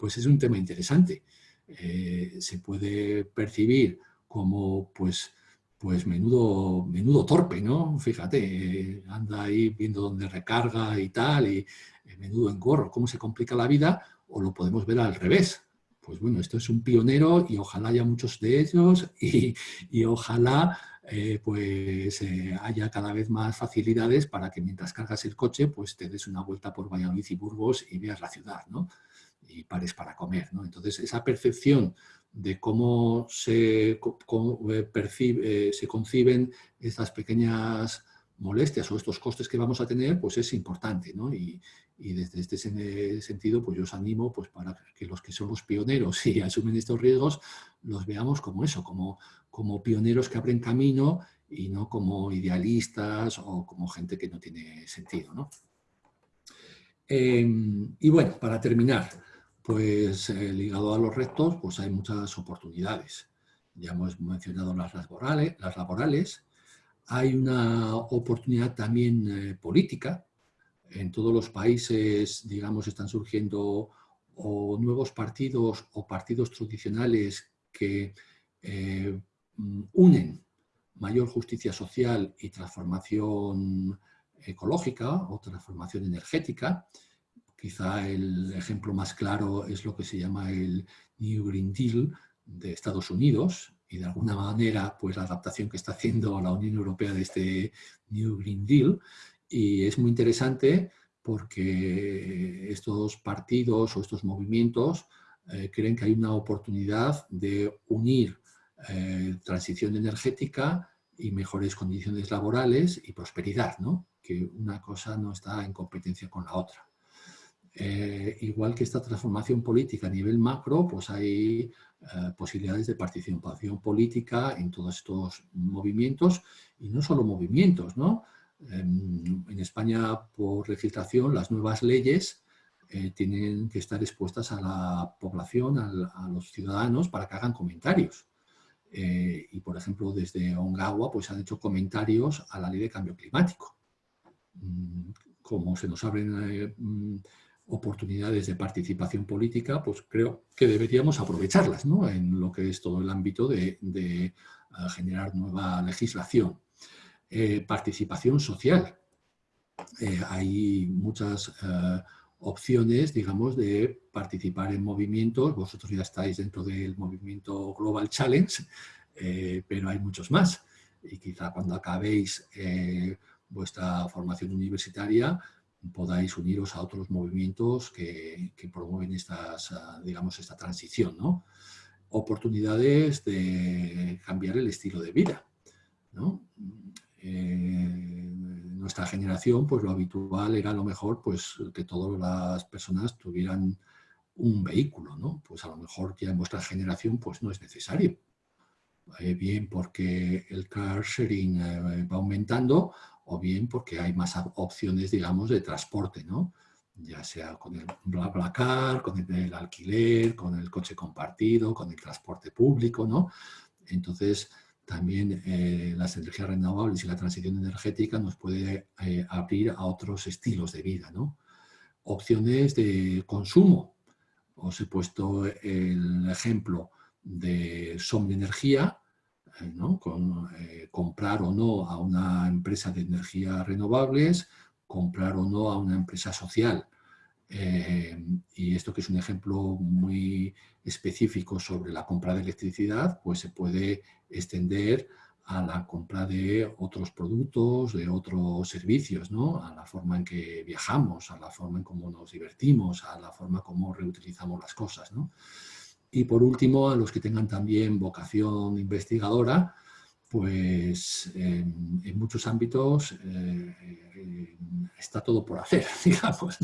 pues es un tema interesante. Eh, se puede percibir como pues, pues menudo, menudo torpe, ¿no? Fíjate, anda ahí viendo dónde recarga y tal, y eh, menudo engorro, cómo se complica la vida, o lo podemos ver al revés. Pues bueno, esto es un pionero y ojalá haya muchos de ellos y, ojalá eh, pues haya cada vez más facilidades para que mientras cargas el coche pues te des una vuelta por Valladolid y Burgos y veas la ciudad, ¿no? y pares para comer. ¿no? Entonces, esa percepción de cómo se, eh, percibe, eh, se conciben estas pequeñas molestias o estos costes que vamos a tener, pues es importante, ¿no? Y, desde este sentido, pues yo os animo pues para que los que somos pioneros <laughs> y asumen estos riesgos, los veamos como eso, como, como pioneros que abren camino y no como idealistas o como gente que no tiene sentido, ¿no? Em, y bueno, para terminar, pues eh, ligado a los retos, pues hay muchas oportunidades. Ya hemos mencionado las laborales, las laborales hay una oportunidad también eh, política. En todos los países, digamos, están surgiendo o nuevos partidos o partidos tradicionales que eh, unen mayor justicia social y transformación ecológica o transformación energética. Quizá el ejemplo más claro es lo que se llama el New Green Deal de Estados Unidos, y de alguna manera pues la adaptación que está haciendo la Unión Europea de este New Green Deal y es muy interesante porque estos partidos o estos movimientos eh, creen que hay una oportunidad de unir eh, transición energética y mejores condiciones laborales y prosperidad, ¿no? que una cosa no está en competencia con la otra. Eh, igual que esta transformación política a nivel macro, pues hay eh, posibilidades de participación política en todos estos movimientos y no solo movimientos, ¿no? En, España, por legislación, las nuevas leyes tienen que estar expuestas a la población, a, los ciudadanos, para que hagan comentarios. Eh, y, por ejemplo, desde Ongawa pues, han hecho comentarios a la ley de cambio climático. Mm, como se nos abren mm, oportunidades de participación política, pues creo que deberíamos aprovecharlas ¿no? en lo que es todo el ámbito de, eh, generar nueva legislación. Eh, participación social. Eh, hay muchas opciones, digamos, de participar en movimientos. Vosotros ya estáis dentro del movimiento Global Challenge, pero hay muchos más. Y quizá cuando acabéis vuestra formación universitaria, podáis uniros a otros movimientos que, promueven estas, digamos, esta transición. ¿no? Oportunidades de cambiar el estilo de vida. ¿no? Eh, nuestra generación, pues lo habitual era a lo mejor pues, que todas las personas tuvieran un vehículo, ¿no? Pues a lo mejor ya en vuestra generación pues no es necesario. Eh, bien porque el car sharing eh, va aumentando o bien porque hay más opciones, digamos, de transporte, ¿no? ya sea con el BlaBlaCar, con el, alquiler, con el coche compartido, con el transporte público, ¿no? Entonces, también eh, las energías renovables y la transición energética nos puede eh, abrir a otros estilos de vida, ¿no? Opciones de consumo. Os he puesto el ejemplo de Som Energía, con, eh, comprar o no a una empresa de energías renovables, comprar o no a una empresa social. Eh, y esto que es un ejemplo muy específico sobre la compra de electricidad, pues se puede extender a la compra de otros productos, de otros servicios, ¿no? a la forma en que viajamos, a la forma en cómo nos divertimos, a la forma como reutilizamos las cosas. ¿no? Y por último, a los que tengan también vocación investigadora, pues en, muchos ámbitos eh, eh, está todo por hacer, <laughs> digamos.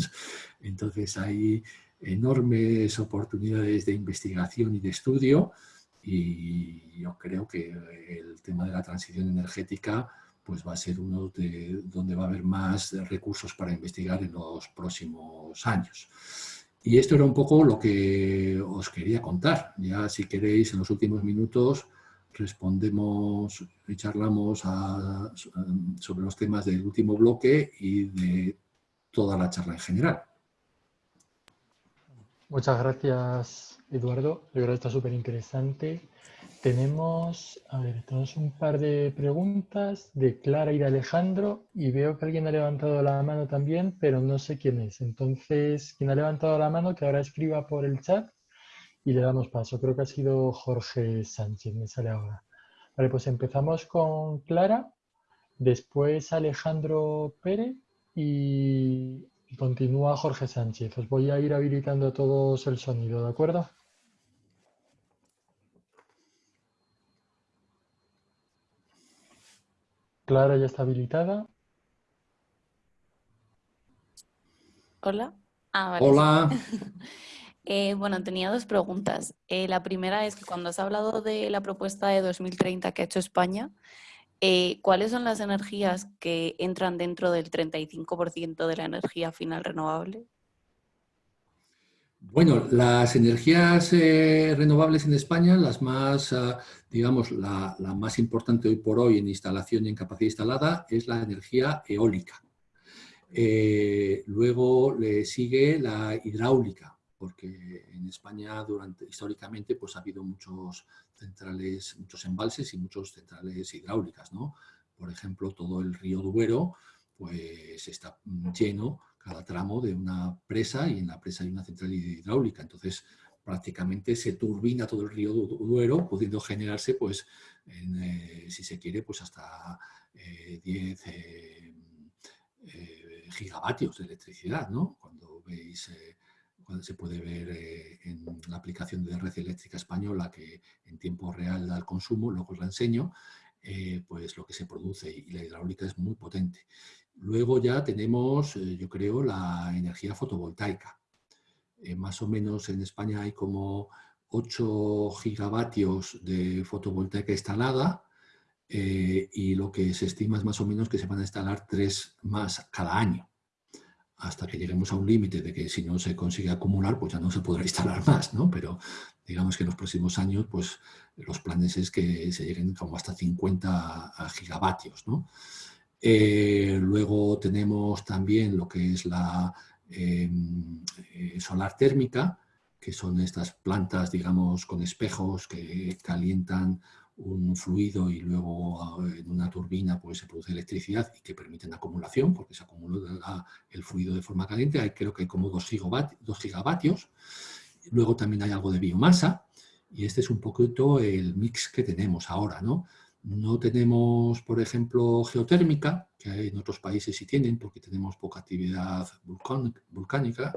Entonces hay enormes oportunidades de investigación y de estudio y yo creo que el tema de la transición energética pues va a ser uno de donde va a haber más recursos para investigar en los próximos años. Y esto era un poco lo que os quería contar. Ya si queréis, en los últimos minutos respondemos y charlamos sobre los temas del último bloque y de toda la charla en general. Muchas gracias, Eduardo. Yo creo que está súper interesante. Tenemos, a ver, tenemos un par de preguntas de Clara y de Alejandro y veo que alguien ha levantado la mano también, pero no sé quién es. Entonces, quien ha levantado la mano, que ahora escriba por el chat y le damos paso. Creo que ha sido Jorge Sánchez, me sale ahora. Vale, pues empezamos con Clara, después Alejandro Pérez y continúa Jorge Sánchez. Os voy a ir habilitando a todos el sonido, ¿de acuerdo? Clara ya está habilitada. Hola. Ah. Hola. <laughs> Eh, bueno, tenía dos preguntas. Eh, la primera es que cuando has hablado de la propuesta de 2030 que ha hecho España, eh, ¿cuáles son las energías que entran dentro del 35% de la energía final renovable? Bueno, las energías renovables en España, las más, ah, digamos, la, la, más importante hoy por hoy en instalación y en capacidad instalada es la energía eólica. luego le sigue la hidráulica, porque en España durante, históricamente pues, ha habido muchos centrales, muchos embalses y muchos centrales hidráulicas. ¿no? Por ejemplo, todo el río Duero pues, está lleno cada tramo de una presa y en la presa hay una central hidráulica. Entonces, prácticamente se turbina todo el río Duero, pudiendo generarse, pues, eh, si se quiere, pues hasta 10 eh, eh, gigavatios de electricidad, ¿no? Cuando veis se puede ver eh, en la aplicación de red eléctrica española que en tiempo real da el consumo, luego os la enseño, eh, pues lo que se produce y la hidráulica es muy potente. Luego ya tenemos, eh, yo creo, la energía fotovoltaica. más o menos en España hay como 8 gigavatios de fotovoltaica instalada y lo que se estima es más o menos que se van a instalar 3 más cada año hasta que lleguemos a un límite de que si no se consigue acumular, pues ya no se podrá <laughs> instalar más, ¿no? Pero digamos que en los próximos años, pues los planes es que se lleguen como hasta 50 gigavatios, ¿no? Eh, luego tenemos también lo que es la em, eh, solar térmica, que son estas plantas, digamos, con espejos que calientan un fluido y luego ah, en una turbina pues, se produce electricidad y que permiten acumulación, porque se acumula el fluido de forma caliente, hay, creo que hay como 2 gigavatios. Luego también hay algo de biomasa, y este es un poquito el mix que tenemos ahora. No, no tenemos, por ejemplo, geotérmica, que en otros países sí tienen, porque tenemos poca actividad volcánica,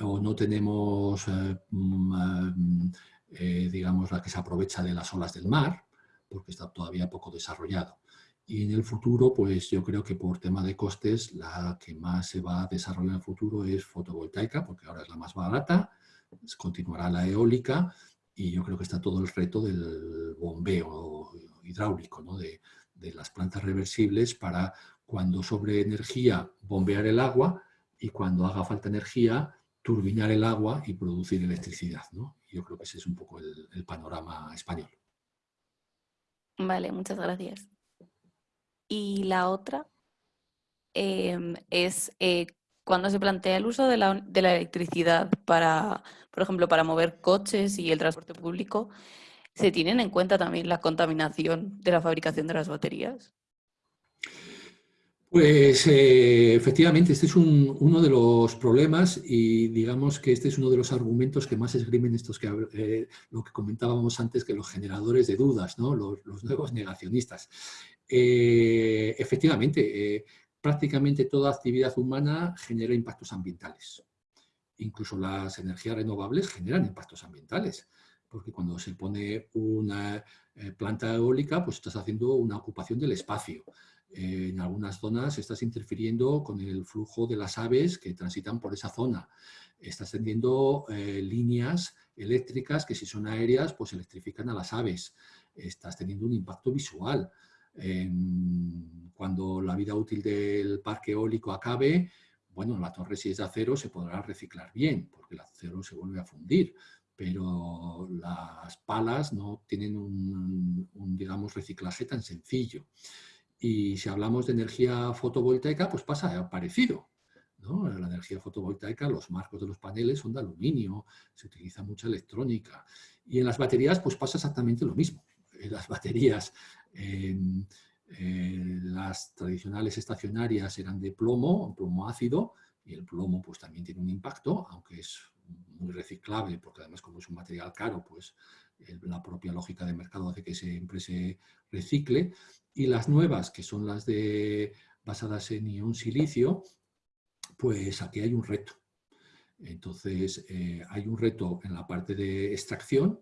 o no tenemos... Eh, mm, eh, digamos, la que se aprovecha de las olas del mar, porque está todavía poco desarrollado. Y en el futuro, pues yo creo que por tema de costes, la que más se va a desarrollar en el futuro es fotovoltaica, porque ahora es la más barata, continuará la eólica, y yo creo que está todo el reto del bombeo hidráulico, ¿no? de, de las plantas reversibles para cuando sobre energía bombear el agua y cuando haga falta energía turbinar el agua y producir electricidad. ¿no? Yo creo que ese es un poco el, panorama español. Vale, muchas gracias. Y la otra em, es eh, cuando se plantea el uso de la, de la, electricidad para, por ejemplo, para mover coches y el transporte público, ¿se tienen en cuenta también la contaminación de la fabricación de las baterías? Pues eh, efectivamente, este es uno de los problemas y digamos que este es uno de los argumentos que más esgrimen estos que eh, lo que comentábamos antes que los generadores de dudas, ¿no? los, nuevos negacionistas. Eh, efectivamente, prácticamente toda actividad humana genera impactos ambientales. Incluso las energías renovables generan impactos ambientales, porque cuando se pone una planta eólica, pues estás haciendo una ocupación del espacio en algunas zonas estás interfiriendo con el flujo de las aves que transitan por esa zona. Estás tendiendo eh, líneas eléctricas que si son aéreas, pues electrifican a las aves. Estás teniendo un impacto visual. cuando la vida útil del parque eólico acabe, bueno, la torre si es de acero se podrá reciclar bien, porque el acero se vuelve a fundir, pero las palas no tienen un, un digamos, reciclaje tan sencillo. Y si hablamos de energía fotovoltaica, pues pasa parecido. ¿no? La energía fotovoltaica, los marcos de los paneles son de aluminio, se utiliza mucha electrónica. Y en las baterías pues pasa exactamente lo mismo. Las baterías, las tradicionales estacionarias eran de plomo, plomo ácido, y el plomo pues también tiene un impacto, aunque es muy reciclable, porque además como es un material caro, pues la propia lógica de mercado hace que siempre se recicle. Y las nuevas, que son las de basadas en ion silicio, pues aquí hay un reto. Entonces, eh, hay un reto en la parte de extracción,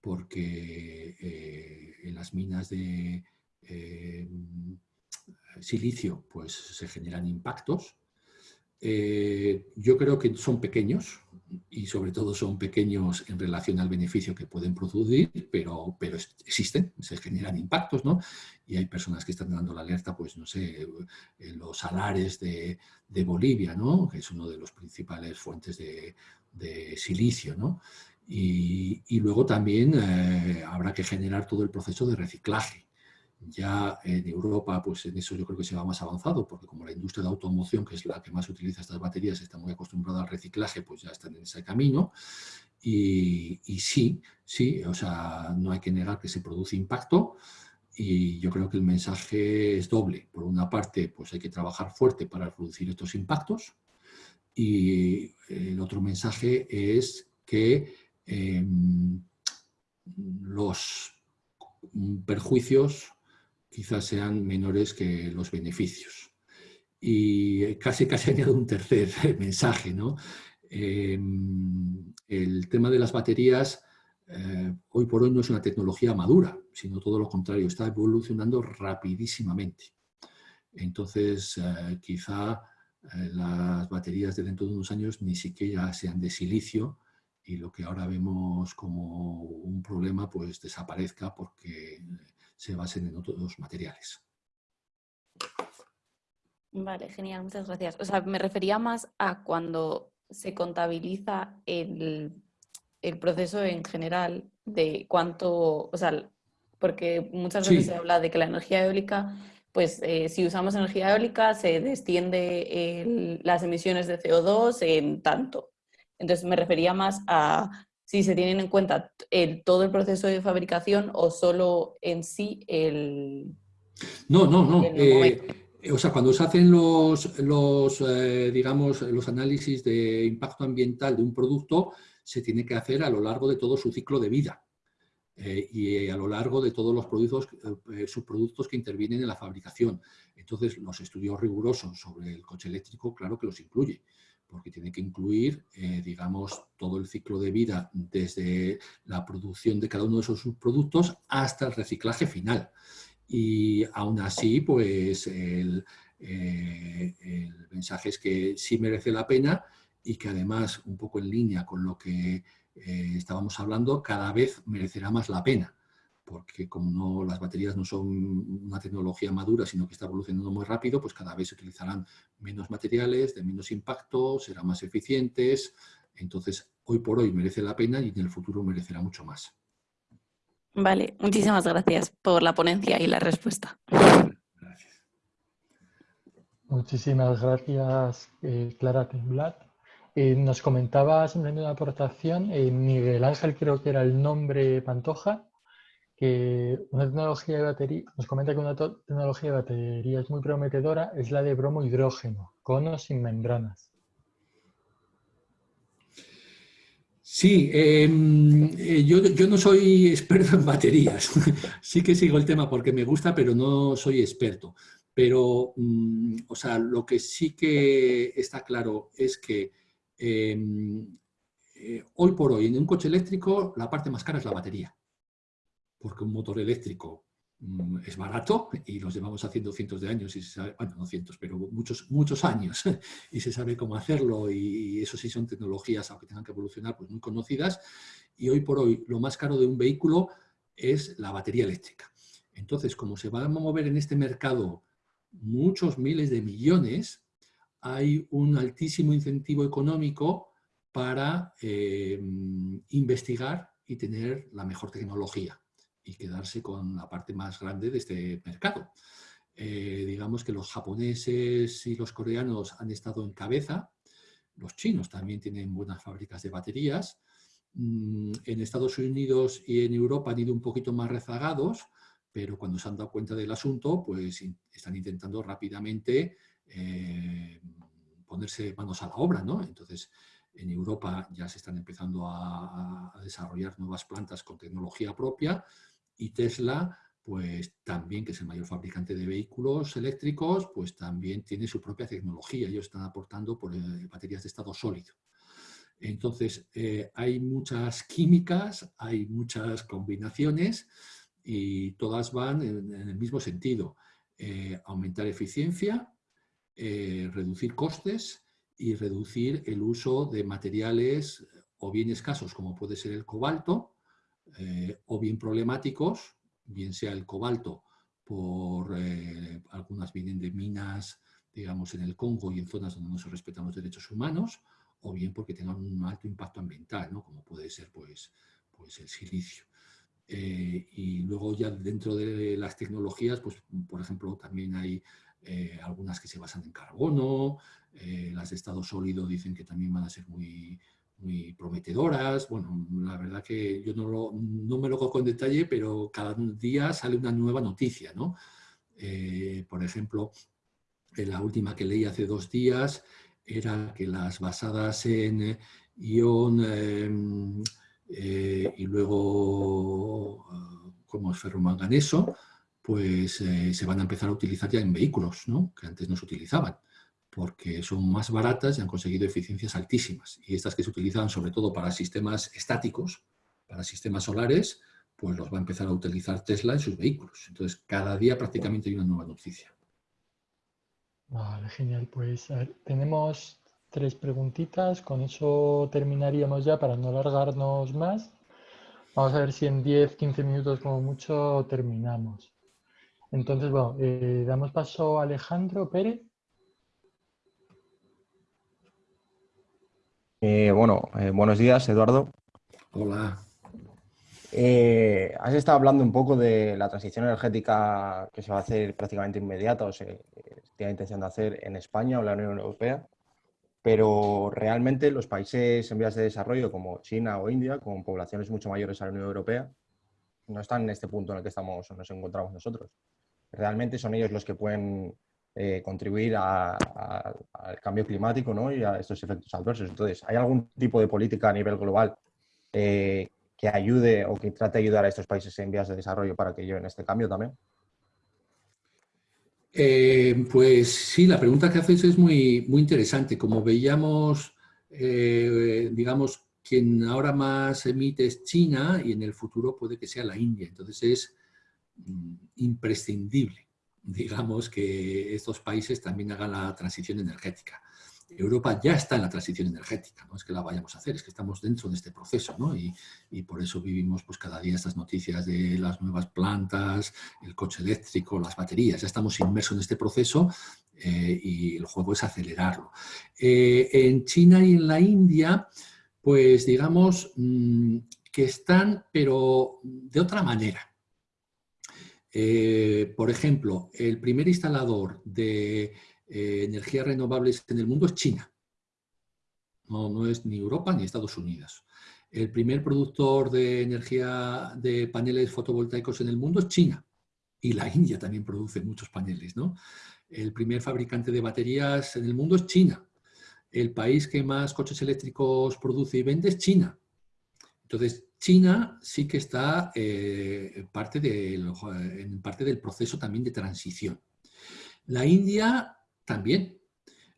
porque eh, en las minas de, eh, silicio, pues se generan impactos. Eh, yo creo que son pequeños y sobre todo son pequeños en relación al beneficio que pueden producir, pero, pero existen, se generan impactos, ¿no? Y hay personas que están dando la alerta, pues no sé, en los salares de, Bolivia, ¿no? Que es uno de los principales fuentes de, silicio, ¿no? Y, y luego también eh, habrá que generar todo el proceso de reciclaje ya en Europa, pues en eso yo creo que se va más avanzado, porque como la industria de automoción, que es la que más utiliza estas baterías, está muy acostumbrada al reciclaje, pues ya están en ese camino. Y, sí, sí, o sea, no hay que negar que se produce impacto y yo creo que el mensaje es doble. Por una parte, pues hay que trabajar fuerte para reducir estos impactos y el otro mensaje es que em, los perjuicios quizás sean menores que los beneficios. Y casi <laughs> casi añado un tercer <laughs> mensaje, ¿no? Em, el tema de las baterías eh, hoy por hoy no es una tecnología madura, sino todo lo contrario, está evolucionando rapidísimamente. Entonces, eh, quizá eh, las baterías de dentro de unos años ni siquiera sean de silicio y lo que ahora vemos como un problema pues desaparezca porque se basen en otros materiales. Vale, genial, muchas gracias. O sea, me refería más a cuando se contabiliza el, proceso en general de cuánto, o sea, porque muchas veces se habla de que la energía eólica, pues eh, si usamos energía eólica se desciende las emisiones de CO2 en tanto. Entonces me refería más a si se tienen en cuenta el, todo el proceso de fabricación o solo en sí el... No, no, no. Eh, o sea, cuando se hacen los, los eh, digamos, los análisis de impacto ambiental de un producto, se tiene que hacer a lo largo de todo su ciclo de vida. Eh, y a lo largo de todos los productos, subproductos que intervienen en la fabricación. Entonces, los estudios rigurosos sobre el coche eléctrico, claro que los incluye porque tiene que incluir, eh, digamos, todo el ciclo de vida desde la producción de cada uno de esos subproductos hasta el reciclaje final. Y aún así, pues el, eh, mensaje es que sí merece la pena y que además, un poco en línea con lo que eh, estábamos hablando, cada vez merecerá más la pena porque como no, las baterías no son una tecnología madura, sino que está evolucionando muy rápido, pues cada vez se utilizarán menos materiales, de menos impacto, serán más eficientes. Entonces, hoy por hoy merece la pena y en el futuro merecerá mucho más. Vale, muchísimas gracias por la ponencia y la respuesta. Gracias. Muchísimas gracias, eh, Clara Temblat. Eh, nos comentaba simplemente una aportación, eh, Miguel Ángel creo que era el nombre Pantoja, que una tecnología de batería, nos comenta que una tecnología de batería es muy prometedora, es la de bromo hidrógeno, con o sin membranas. Sí, em, eh, yo, no soy <laughs> experto en baterías. sí que sigo el tema porque me gusta, pero no soy experto. Pero, mm, o sea, lo que sí que está claro es que em, eh, hoy por hoy en un coche eléctrico la parte más cara es la batería porque un motor eléctrico mm, es barato y los llevamos haciendo cientos de años, y se sabe, bueno, no cientos, pero muchos, muchos años, <laughs> y se sabe cómo hacerlo, y eso sí son tecnologías, aunque tengan que evolucionar, pues muy conocidas, y hoy por hoy lo más caro de un vehículo es la batería eléctrica. Entonces, como se van a mover en este mercado muchos miles de millones, hay un altísimo incentivo económico para eh, investigar y tener la mejor tecnología y quedarse con la parte más grande de este mercado. Eh, digamos que los japoneses y los coreanos han estado en cabeza, los chinos también tienen buenas fábricas de baterías, mm, en Estados Unidos y en Europa han ido un poquito más rezagados, pero cuando se han dado cuenta del asunto, pues están intentando rápidamente eh, ponerse manos a la obra, ¿no? Entonces, en Europa ya se están empezando a, a desarrollar nuevas plantas con tecnología propia, y Tesla, pues también, que es el mayor fabricante de vehículos eléctricos, pues también tiene su propia tecnología. Ellos están aportando por eh, baterías de estado sólido. Entonces, eh, hay muchas químicas, hay muchas combinaciones y todas van en, el mismo sentido. eh, aumentar eficiencia, reducir costes y reducir el uso de materiales o bien escasos como puede ser el cobalto o bien problemáticos, bien sea el cobalto por algunas vienen de minas digamos en el Congo y en zonas donde no se respetan los derechos humanos o bien porque tengan un alto impacto ambiental, ¿no? como puede ser pues, pues el silicio. Eh, y luego ya dentro de las tecnologías, pues por ejemplo también hay eh, algunas que se basan en carbono, eh, las de estado sólido dicen que también van a ser muy, muy prometedoras. Bueno, la verdad que yo no, lo, no me lo cojo en detalle, pero cada día sale una nueva noticia, ¿no? por ejemplo, la última que leí hace dos días era que las basadas en ion em, eh, y luego eh, como es ferromanganeso, pues eh, se van a empezar a utilizar ya en vehículos, ¿no? que antes no se utilizaban, porque son más baratas y han conseguido eficiencias altísimas. Y estas que se utilizan sobre todo para sistemas estáticos, para sistemas solares, pues los va a empezar a utilizar Tesla en sus vehículos. Entonces, cada día prácticamente hay una nueva noticia. Vale, genial. Pues tenemos tres preguntitas, con eso terminaríamos ya para no alargarnos más. Vamos a ver si en 10, 15 minutos como mucho terminamos. Entonces, bueno, eh, damos paso a Alejandro Pérez. Eh, bueno, eh, buenos días, Eduardo. Hola. has estado hablando un poco de la transición energética que se va a hacer prácticamente inmediata o se tiene intención de hacer en España o la Unión Europea pero realmente los países en vías de desarrollo como China o India, con poblaciones mucho mayores a la Unión Europea, no están en este punto en el que estamos, nos encontramos nosotros. Realmente son ellos los que pueden eh, contribuir al cambio climático ¿no? y a estos efectos adversos. Entonces, ¿hay algún tipo de política a nivel global eh, que ayude o que trate de ayudar a estos países en vías de desarrollo para que lleven este cambio también? Eh, pues sí, la pregunta que haces es muy, muy interesante. Como veíamos, digamos, quien ahora más emite es China y en el futuro puede que sea la India. Entonces es mm, imprescindible, digamos, que estos países también hagan la transición energética. Europa ya está en la transición energética, no es que la vayamos a hacer, es que estamos dentro de este proceso, ¿no? y, por eso vivimos pues, cada día estas noticias de las nuevas plantas, el coche eléctrico, las baterías, ya estamos inmersos en este proceso eh, y el juego es acelerarlo. Eh, en China y en la India, pues digamos mm, que están, pero de otra manera. Eh, por ejemplo, el primer instalador de eh, energías renovables en el mundo es China. No, no es ni Europa ni Estados Unidos. El primer productor de energía de paneles fotovoltaicos en el mundo es China. Y la India también produce muchos paneles. ¿no? El primer fabricante de baterías en el mundo es China. El país que más coches eléctricos produce y vende es China. Entonces, China sí que está eh, parte en parte del proceso también de transición. La India también.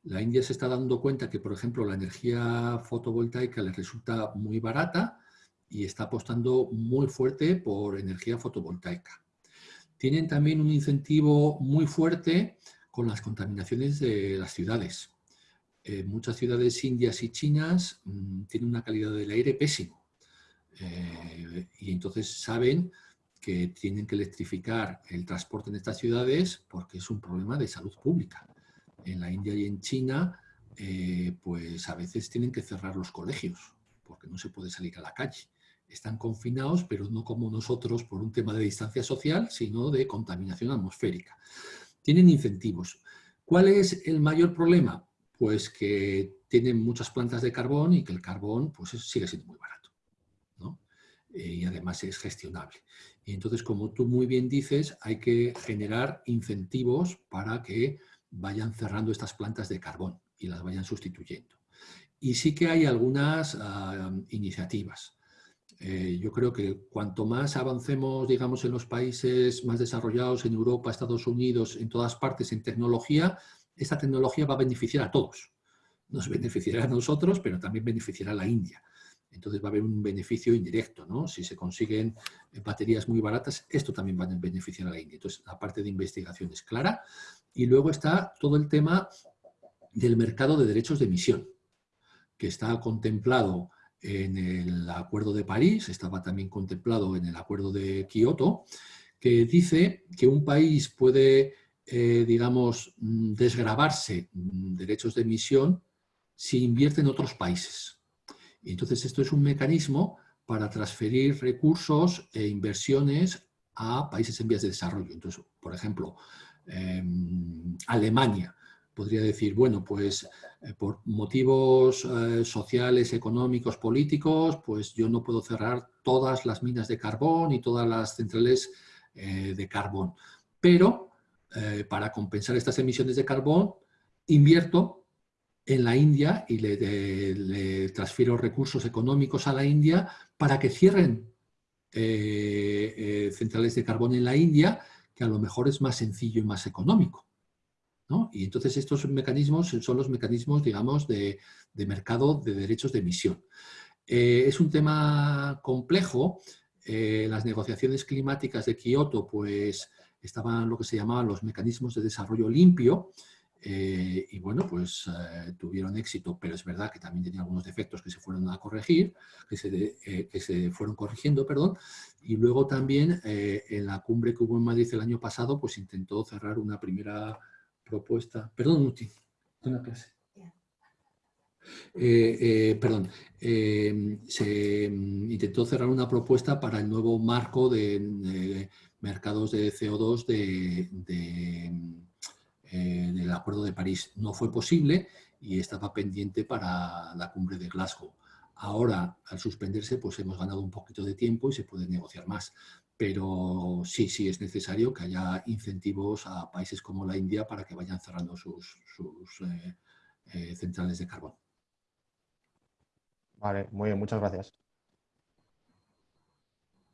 La India se está dando cuenta que, por ejemplo, la energía fotovoltaica les resulta muy barata y está apostando muy fuerte por energía fotovoltaica. Tienen también un incentivo muy fuerte con las contaminaciones de las ciudades. muchas ciudades indias y chinas mm, tienen una calidad del aire pésimo. Eh, y entonces saben que tienen que electrificar el transporte en estas ciudades porque es un problema de salud pública en la India y en China, eh, pues a veces tienen que cerrar los colegios porque no se puede salir a la calle. Están confinados, pero no como nosotros por un tema de distancia social, sino de contaminación atmosférica. Tienen incentivos. ¿Cuál es el mayor problema? Pues que tienen muchas plantas de carbón y que el carbón pues, sigue siendo muy barato. Y además es gestionable. Y entonces, como tú muy bien dices, hay que generar incentivos para que vayan cerrando estas plantas de carbón y las vayan sustituyendo. Y sí que hay algunas ah, iniciativas. Eh, yo creo que cuanto más avancemos, digamos, en los países más desarrollados, en Europa, Estados Unidos, en todas partes, en tecnología, esta tecnología va a beneficiar a todos. Nos beneficiará a nosotros, pero también beneficiará a la India. Entonces va a haber un beneficio indirecto, ¿no? Si se consiguen baterías muy baratas, esto también va a beneficiar a la India. Entonces, la parte de investigación es clara. Y luego está todo el tema del mercado de derechos de emisión, que está contemplado en el Acuerdo de París, estaba también contemplado en el Acuerdo de Kioto, que dice que un país puede, eh, digamos, desgravarse derechos de emisión si invierte en otros países. Entonces esto es un mecanismo para transferir recursos e inversiones a países en vías de desarrollo. Entonces, por ejemplo, em, Alemania podría decir, bueno, pues eh, por motivos eh, sociales, económicos, políticos, pues yo no puedo cerrar todas las minas de carbón y todas las centrales eh, de carbón. Pero para compensar estas emisiones de carbón, invierto en la India y le, transfiero recursos económicos a la India para que cierren eh, eh, centrales de carbón en la India, que a lo mejor es más sencillo y más económico. Y entonces estos mecanismos son los mecanismos, digamos, de, mercado de derechos de emisión. Eh, es un tema complejo. las negociaciones climáticas de Kioto pues, estaban lo que se llamaban los mecanismos de desarrollo limpio, eh, y bueno, pues eh, tuvieron éxito, pero es verdad que también tenía algunos defectos que se fueron a corregir, que se, eh, que se fueron corrigiendo, perdón. Y luego también en la cumbre que hubo en Madrid el año pasado, pues intentó cerrar una primera propuesta. Perdón, Muti, una clase. perdón, se mm, intentó cerrar una propuesta para el nuevo marco de, mercados de CO2 de en el Acuerdo de París. No fue posible y estaba pendiente para la cumbre de Glasgow. Ahora, al suspenderse, pues hemos ganado un poquito de tiempo y se puede negociar más. Pero sí, sí es necesario que haya incentivos a países como la India para que vayan cerrando sus, eh, eh, centrales de carbón. Vale, muy bien, muchas gracias.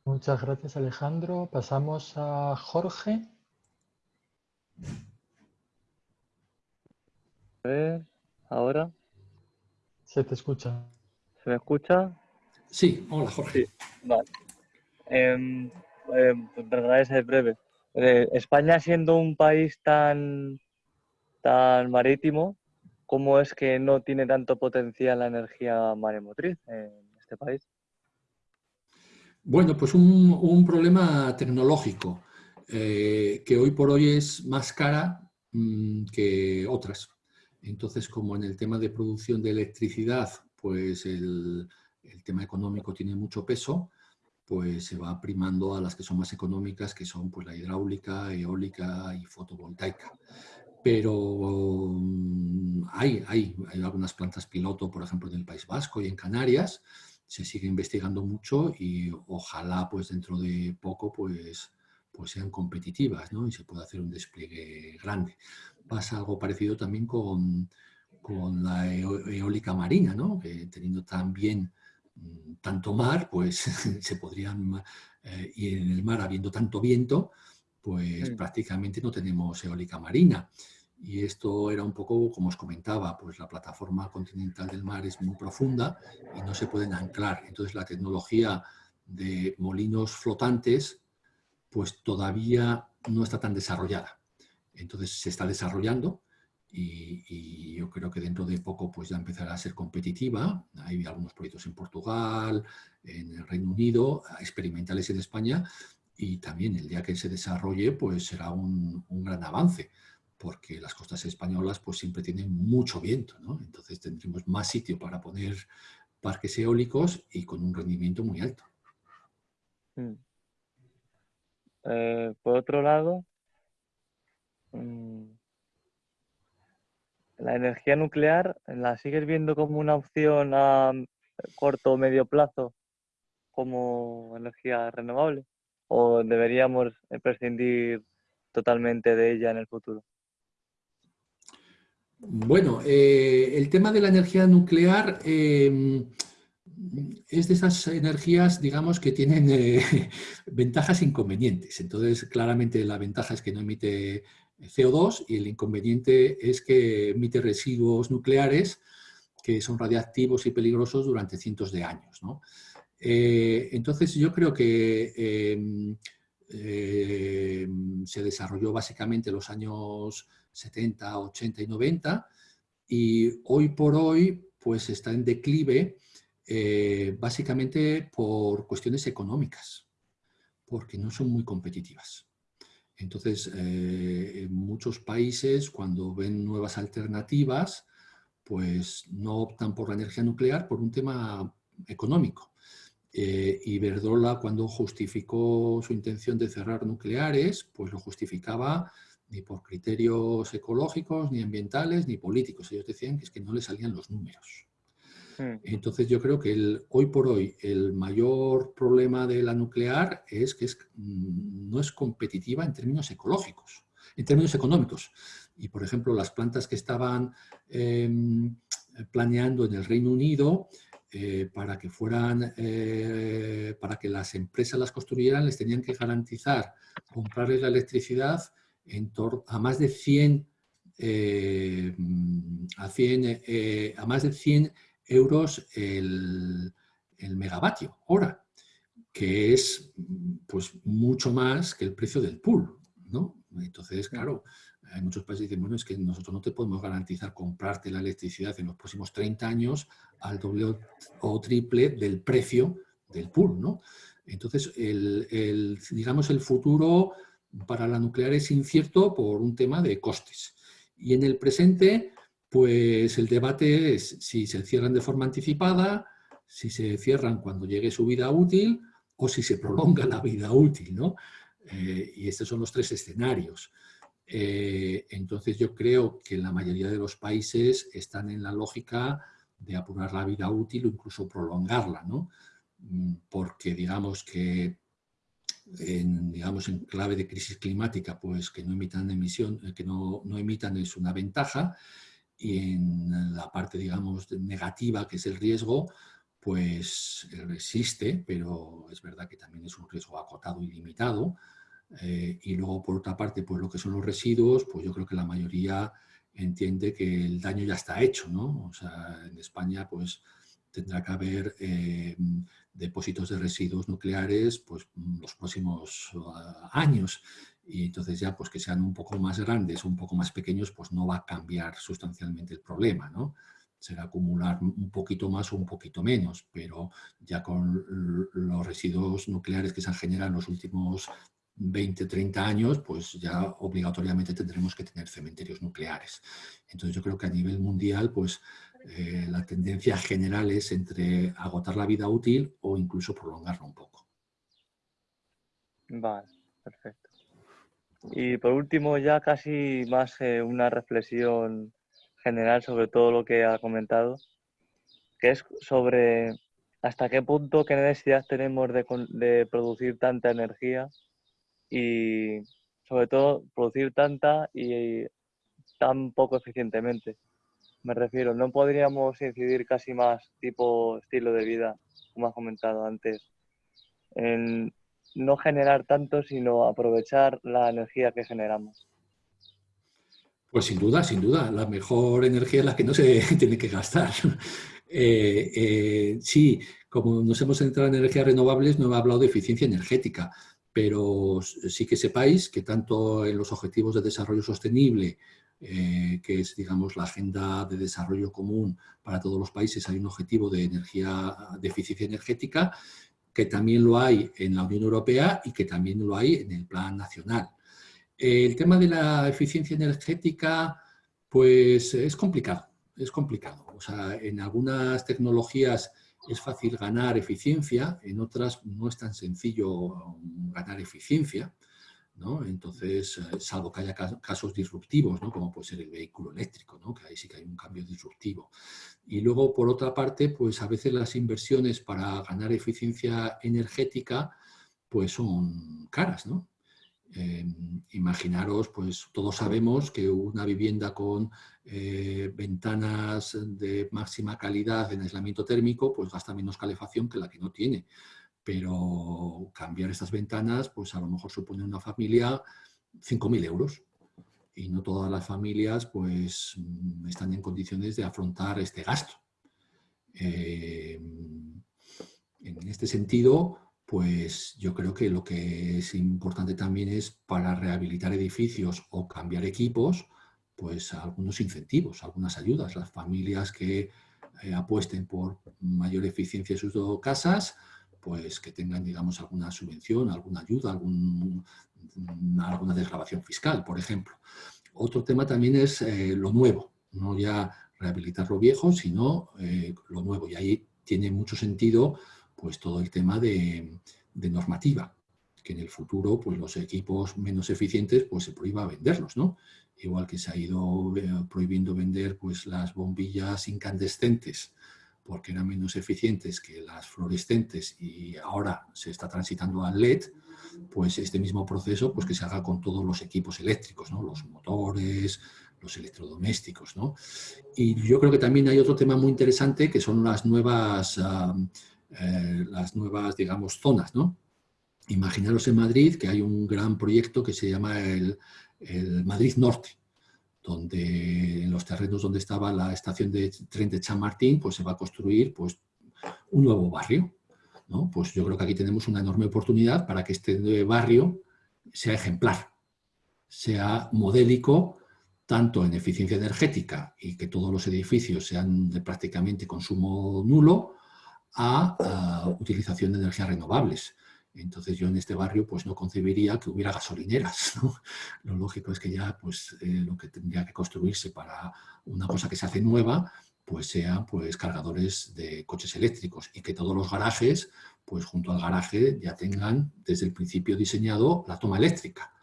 Muchas gracias, Alejandro. Pasamos a Jorge. A ver, ahora. Se te escucha. ¿Se me escucha? Sí, hola Jorge. vale. Eh, eh, es breve. Eh, España siendo un país tan, tan marítimo, ¿cómo es que no tiene tanto potencial la energía maremotriz en este país? Bueno, pues un, problema tecnológico eh, que hoy por hoy es más cara mm, que otras. Entonces, como en el tema de producción de electricidad, pues el, tema económico tiene mucho peso, pues se va primando a las que son más económicas, que son pues, la hidráulica, eólica y fotovoltaica. Pero mm, hay, hay, hay algunas plantas piloto, por ejemplo, en el País Vasco y en Canarias, se sigue investigando mucho y ojalá pues dentro de poco pues, pues sean competitivas ¿no? y se pueda hacer un despliegue grande pasa algo parecido también con, con la eólica marina, ¿no? que teniendo también mm, tanto mar, pues <laughs> se podrían, eh, y en el mar habiendo tanto viento, pues prácticamente no tenemos eólica marina. Y esto era un poco, como os comentaba, pues la plataforma continental del mar es muy profunda y no se pueden anclar. Entonces la tecnología de molinos flotantes pues todavía no está tan desarrollada. Entonces se está desarrollando y, yo creo que dentro de poco pues ya empezará a ser competitiva. Hay algunos proyectos en Portugal, en el Reino Unido, experimentales en España y también el día que se desarrolle pues será un, gran avance porque las costas españolas pues siempre tienen mucho viento, ¿no? Entonces tendremos más sitio para poner parques eólicos y con un rendimiento muy alto. Mm. Eh, por otro lado. La energía nuclear, ¿la sigues viendo como una opción a corto o medio plazo como energía renovable? ¿O deberíamos prescindir totalmente de ella en el futuro? Bueno, eh, el tema de la energía nuclear em, es de esas energías, digamos, que tienen eh, <laughs> ventajas e inconvenientes. Entonces, claramente la ventaja es que no emite CO2 y el inconveniente es que emite residuos nucleares que son radiactivos y peligrosos durante cientos de años. Eh, entonces yo creo que em, em, se desarrolló básicamente en los años 70, 80 y 90 y hoy por hoy pues está en declive eh, básicamente por cuestiones económicas, porque no son muy competitivas. Entonces, eh, muchos países, cuando ven nuevas alternativas, pues no optan por la energía nuclear por un tema económico. Eh, y Verdola, cuando justificó su intención de cerrar nucleares, pues lo justificaba ni por criterios ecológicos, ni ambientales, ni políticos. Ellos decían que es que no le salían los números. Hmm. Entonces yo creo que el, hoy por hoy el mayor problema de la nuclear es que es, mm, no es competitiva en términos ecológicos, en términos económicos. Y por ejemplo las plantas que estaban em, planeando en el Reino Unido eh, para que fueran, eh, para que las empresas las construyeran, les tenían que garantizar comprarles la electricidad en a más de 100 eh, a, 100, a más de 100 euros el, megavatio hora, que es pues mucho más que el precio del pool, ¿no? Entonces, claro, hay muchos países que dicen, bueno, es que nosotros no te podemos garantizar comprarte la electricidad en los próximos 30 años al doble o triple del precio del pool, ¿no? Entonces, el, digamos, el futuro para la nuclear es incierto por un tema de costes. Y en el presente, pues el debate es si se cierran de forma anticipada, si se cierran cuando llegue su vida útil o si se prolonga la vida útil, ¿no? Eh, y estos son los tres escenarios. Eh, entonces yo creo que la mayoría de los países están en la lógica de apurar la vida útil o incluso prolongarla, ¿no? Mm, porque digamos que en, digamos, en clave de crisis climática, pues que no emitan emisión, que no, no emitan es una ventaja, en la parte, digamos, negativa, que es el riesgo, pues existe, pero es verdad que también es un riesgo acotado y limitado. Eh, y luego, por otra parte, pues lo que son los residuos, pues yo creo que la mayoría entiende que el daño ya está hecho, ¿no? O sea, en España, pues tendrá que haber eh, depósitos de residuos nucleares pues, los próximos ah, años y entonces ya pues que sean un poco más grandes o un poco más pequeños, pues no va a cambiar sustancialmente el problema, ¿no? Será acumular un poquito más o un poquito menos, pero ya con los residuos nucleares que se han generado en los últimos 20, 30 años, pues ya obligatoriamente tendremos que tener cementerios nucleares. Entonces yo creo que a nivel mundial, pues eh, la tendencia general es entre agotar la vida útil o incluso prolongarla un poco. Vale, perfecto. Y por último, ya casi más una reflexión general sobre todo lo que ha comentado, que es sobre hasta qué punto, qué necesidad tenemos de, producir tanta energía y sobre todo producir tanta y tan poco eficientemente. Me refiero, no podríamos incidir casi más tipo estilo de vida, como has comentado antes, en no generar tanto, sino aprovechar la energía que generamos. Pues sin duda, sin duda, la mejor energía es la que no se <laughs> tiene que gastar. <laughs> Eh, eh, sí, como nos hemos centrado en energías renovables, no he hablado de eficiencia energética, pero sí que sepáis que tanto en los objetivos de desarrollo sostenible, eh, que es digamos la agenda de desarrollo común para todos los países, hay un objetivo de energía de eficiencia energética que también lo hay en la Unión Europea y que también lo hay en el plan nacional. El tema de la eficiencia energética, pues es complicado, es complicado. O sea, en algunas tecnologías es fácil ganar eficiencia, en otras no es tan sencillo ganar eficiencia. ¿No? Entonces, eh, salvo que haya casos disruptivos, como puede ser el vehículo eléctrico, que ahí sí que hay un cambio disruptivo. Y luego, por otra parte, pues a veces las inversiones para ganar eficiencia energética pues son caras. Em, imaginaros, pues todos sabemos que una vivienda con eh, ventanas de máxima calidad en aislamiento térmico, pues gasta menos calefacción que la que no tiene pero cambiar estas ventanas, pues a lo mejor supone una familia 5.000 euros y no todas las familias pues mm, están en condiciones de afrontar este gasto. Eh, en este sentido, pues yo creo que lo que es importante también es para rehabilitar edificios o cambiar equipos, pues algunos incentivos, algunas ayudas. Las familias que eh, apuesten por mayor eficiencia en sus casas, pues que tengan, digamos, alguna subvención, alguna ayuda, algún, alguna desgrabación fiscal, por ejemplo. Otro tema también es eh, lo nuevo, no ya rehabilitar lo viejo, sino eh, lo nuevo. Y ahí tiene mucho sentido pues todo el tema de, normativa, que en el futuro pues los equipos menos eficientes pues se prohíba venderlos, ¿no? Igual que se ha ido eh, prohibiendo vender pues las bombillas incandescentes porque eran menos eficientes que las fluorescentes y ahora se está transitando al LED, pues este mismo proceso pues que se haga con todos los equipos eléctricos, ¿no? los motores, los electrodomésticos. ¿no? Y yo creo que también hay otro tema muy interesante que son las nuevas eh, las nuevas, digamos, zonas, ¿no? Imaginaros en Madrid que hay un gran proyecto que se llama el, Madrid Norte, donde en los terrenos donde estaba la estación de tren de Chamartín, pues se va a construir pues, un nuevo barrio. ¿no? Pues yo creo que aquí tenemos una enorme oportunidad para que este barrio sea ejemplar, sea modélico, tanto en eficiencia energética y que todos los edificios sean de prácticamente consumo nulo, a, utilización de energías renovables. Entonces yo en este barrio pues no concebiría que hubiera gasolineras. <laughs> Lo lógico es que ya pues eh, lo que tendría que construirse para una cosa que se hace nueva pues sean pues cargadores de coches eléctricos y que todos los garajes pues junto al garaje ya tengan desde el principio diseñado la toma eléctrica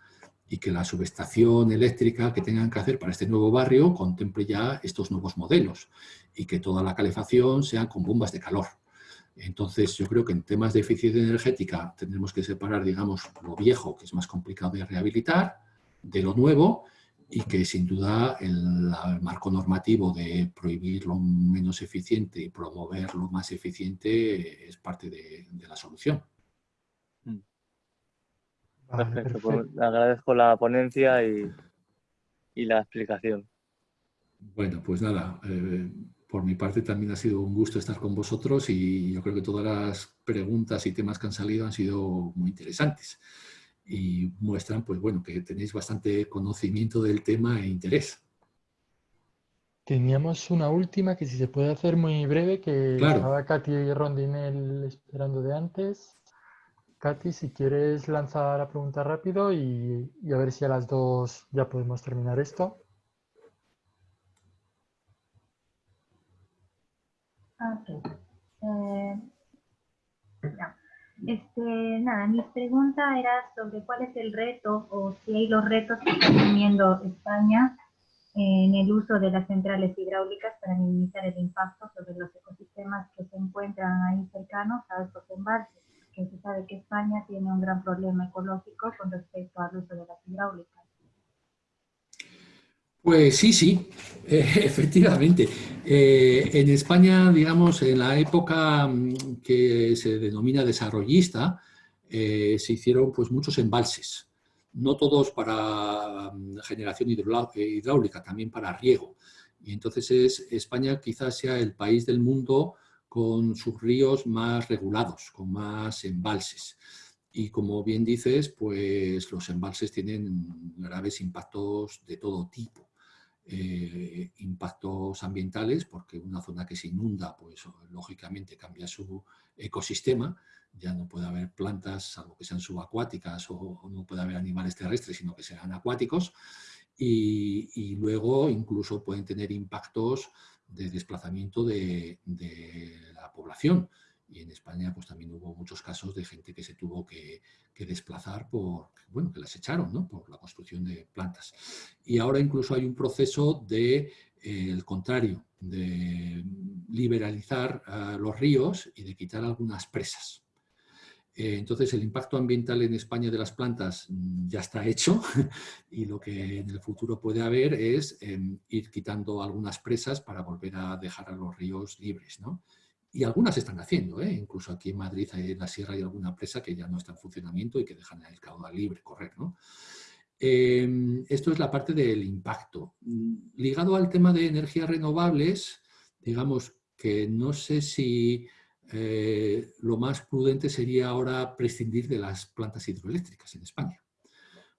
y que la subestación eléctrica que tengan que hacer para este nuevo barrio contemple ya estos nuevos modelos y que toda la calefacción sea con bombas de calor entonces, yo creo que en temas de eficiencia energética tendremos que separar, digamos, lo viejo, que es más complicado de rehabilitar, de lo nuevo, y que sin duda el, marco normativo de prohibir lo menos eficiente y promover lo más eficiente es parte de, la solución. Perfecto, pues agradezco la ponencia y, la explicación. Bueno, pues nada, eh, por mi parte también ha sido un gusto estar con vosotros y yo creo que todas las preguntas y temas que han salido han sido muy interesantes y muestran pues bueno que tenéis bastante conocimiento del tema e interés. Teníamos una última que si se puede hacer muy breve, que estaba Katy y Rondinel esperando de antes. Katy, si quieres lanzar la pregunta rápido y a ver si a las dos ya podemos terminar esto. Ok. Eh, este, nada, mi pregunta era sobre cuál es el reto o si hay los retos que está teniendo España en el uso de las centrales hidráulicas para minimizar el impacto sobre los ecosistemas que se encuentran ahí cercanos a estos embalses, que se sabe que España tiene un gran problema ecológico con respecto al uso de las hidráulicas. Pues sí, sí, eh, <laughs> efectivamente. Eh, en España, digamos, en la época mm, que se denomina desarrollista, eh, se hicieron pues, muchos embalses, no todos para mm, generación hidráulica, también para riego. Y entonces es, España quizás sea el país del mundo con sus ríos más regulados, con más embalses. Y como bien dices, pues los embalses tienen graves impactos de todo tipo. Eh, impactos ambientales, porque una zona que se inunda, pues lógicamente cambia su ecosistema, ya no puede haber plantas, salvo que sean subacuáticas, o, no puede haber animales terrestres, sino que sean acuáticos, y, luego incluso pueden tener impactos de desplazamiento de, de la población, y en España pues también hubo muchos casos de gente que se tuvo que, desplazar por, bueno, que las echaron, ¿no? Por la construcción de plantas. Y ahora incluso hay un proceso de, eh, el contrario, de liberalizar los ríos y de quitar algunas presas. Eh, entonces el impacto ambiental en España de las plantas mm, ya está hecho <laughs> y lo que en el futuro puede haber es em, ir quitando algunas presas para volver a dejar a los ríos libres, ¿no? Y algunas están haciendo, ¿eh? incluso aquí en Madrid, en la sierra hay alguna presa que ya no está en funcionamiento y que dejan el caudal libre correr. ¿no? Em, esto es la parte del impacto. Mm, ligado al tema de energías renovables, digamos, que no sé si eh, lo más prudente sería ahora prescindir de las plantas hidroeléctricas en España,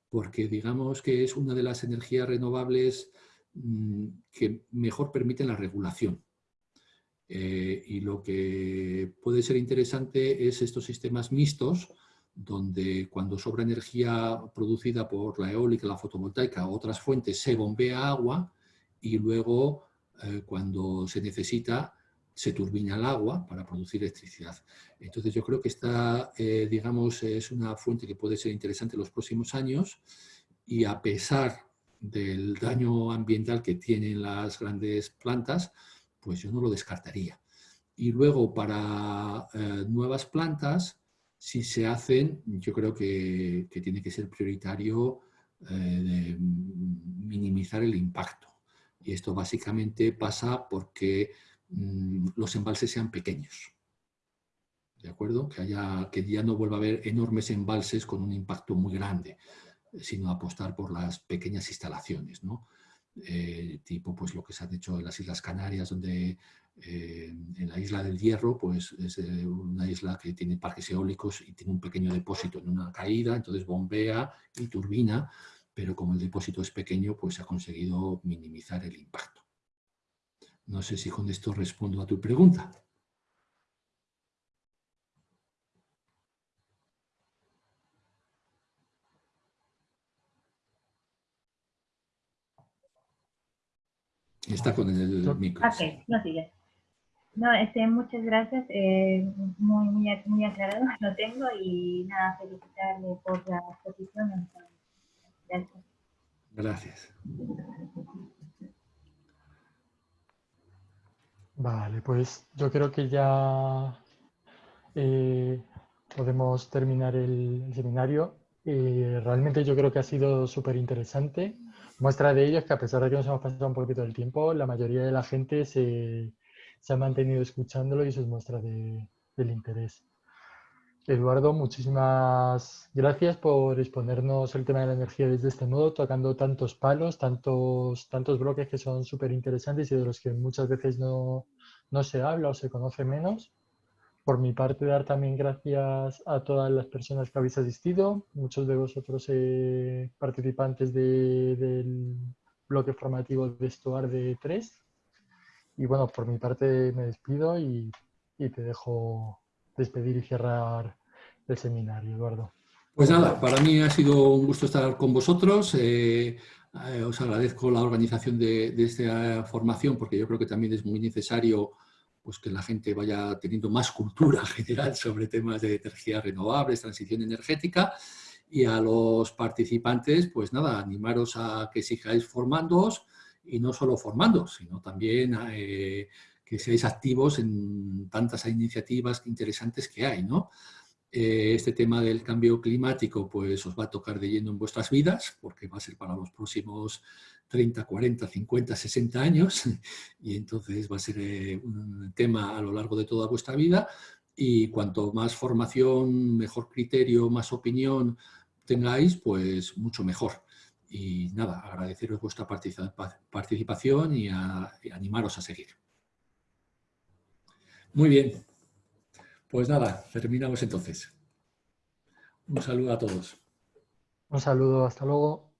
porque digamos que es una de las energías renovables mm, que mejor permiten la regulación. Eh, y lo que puede ser interesante es estos sistemas mixtos, donde cuando sobra energía producida por la eólica, la fotovoltaica o otras fuentes, se bombea agua y luego eh, cuando se necesita se turbina el agua para producir electricidad. Entonces yo creo que esta, eh, digamos, es una fuente que puede ser interesante en los próximos años y a pesar del daño ambiental que tienen las grandes plantas, pues yo no lo descartaría. Y luego para eh, nuevas plantas, si se hacen, yo creo que, tiene que ser prioritario eh, minimizar el impacto. Y esto básicamente pasa porque Mm, los embalses sean pequeños. ¿De acuerdo? Que, haya, que ya no vuelva a haber enormes embalses con un impacto muy grande, sino apostar por las pequeñas instalaciones, ¿no? Eh, tipo pues lo que se ha hecho en las Islas Canarias, donde eh, en la isla del Hierro, pues es eh, una isla que tiene parques eólicos y tiene un pequeño depósito en una caída, entonces bombea y turbina, pero como el depósito es pequeño, pues ha conseguido minimizar el impacto. No sé si con esto respondo a tu pregunta. Está con el micro. Ok, no sigue. No, este, muchas gracias. Eh, muy, muy, muy aclarado <laughs> lo tengo y nada, felicitarle por la exposición. Gracias. Gracias. Vale, pues yo creo que ya eh, podemos terminar el, seminario. Eh, realmente yo creo que ha sido súper interesante. Muestra de ello es que a pesar de que nos hemos pasado un poquito del tiempo, la mayoría de la gente se, ha mantenido escuchándolo y eso es muestra de, del interés. Eduardo, muchísimas gracias por exponernos el tema de la energía desde este modo, tocando tantos palos, tantos, tantos bloques que son súper interesantes y de los que muchas veces no, no se habla o se conoce menos. Por mi parte, dar también gracias a todas las personas que habéis asistido, muchos de vosotros eh, participantes del bloque formativo de Estuar de 3. Y bueno, por mi parte me despido y, y te dejo despedir y cerrar el seminario, Eduardo. Pues nada, para mí ha sido un gusto estar con vosotros. Eh, eh, os agradezco la organización de, esta formación porque yo creo que también es muy necesario pues, que la gente vaya teniendo más cultura <laughs> general sobre temas de energías renovables, transición energética. Y a los participantes, pues nada, animaros a que sigáis formándoos y no solo formando, sino también eh, que seáis activos en tantas iniciativas interesantes que hay, ¿no? Eh, este tema del cambio climático pues os va a tocar de lleno en vuestras vidas, porque va a ser para los próximos 30, 40, 50, 60 años, <laughs> y entonces va a ser eh, un tema a lo largo de toda vuestra vida, y cuanto más formación, mejor criterio, más opinión tengáis, pues mucho mejor. Y nada, agradeceros vuestra participación y animaros a seguir. Muy bien. Pues nada, terminamos entonces. Un saludo a todos. Un saludo, hasta luego.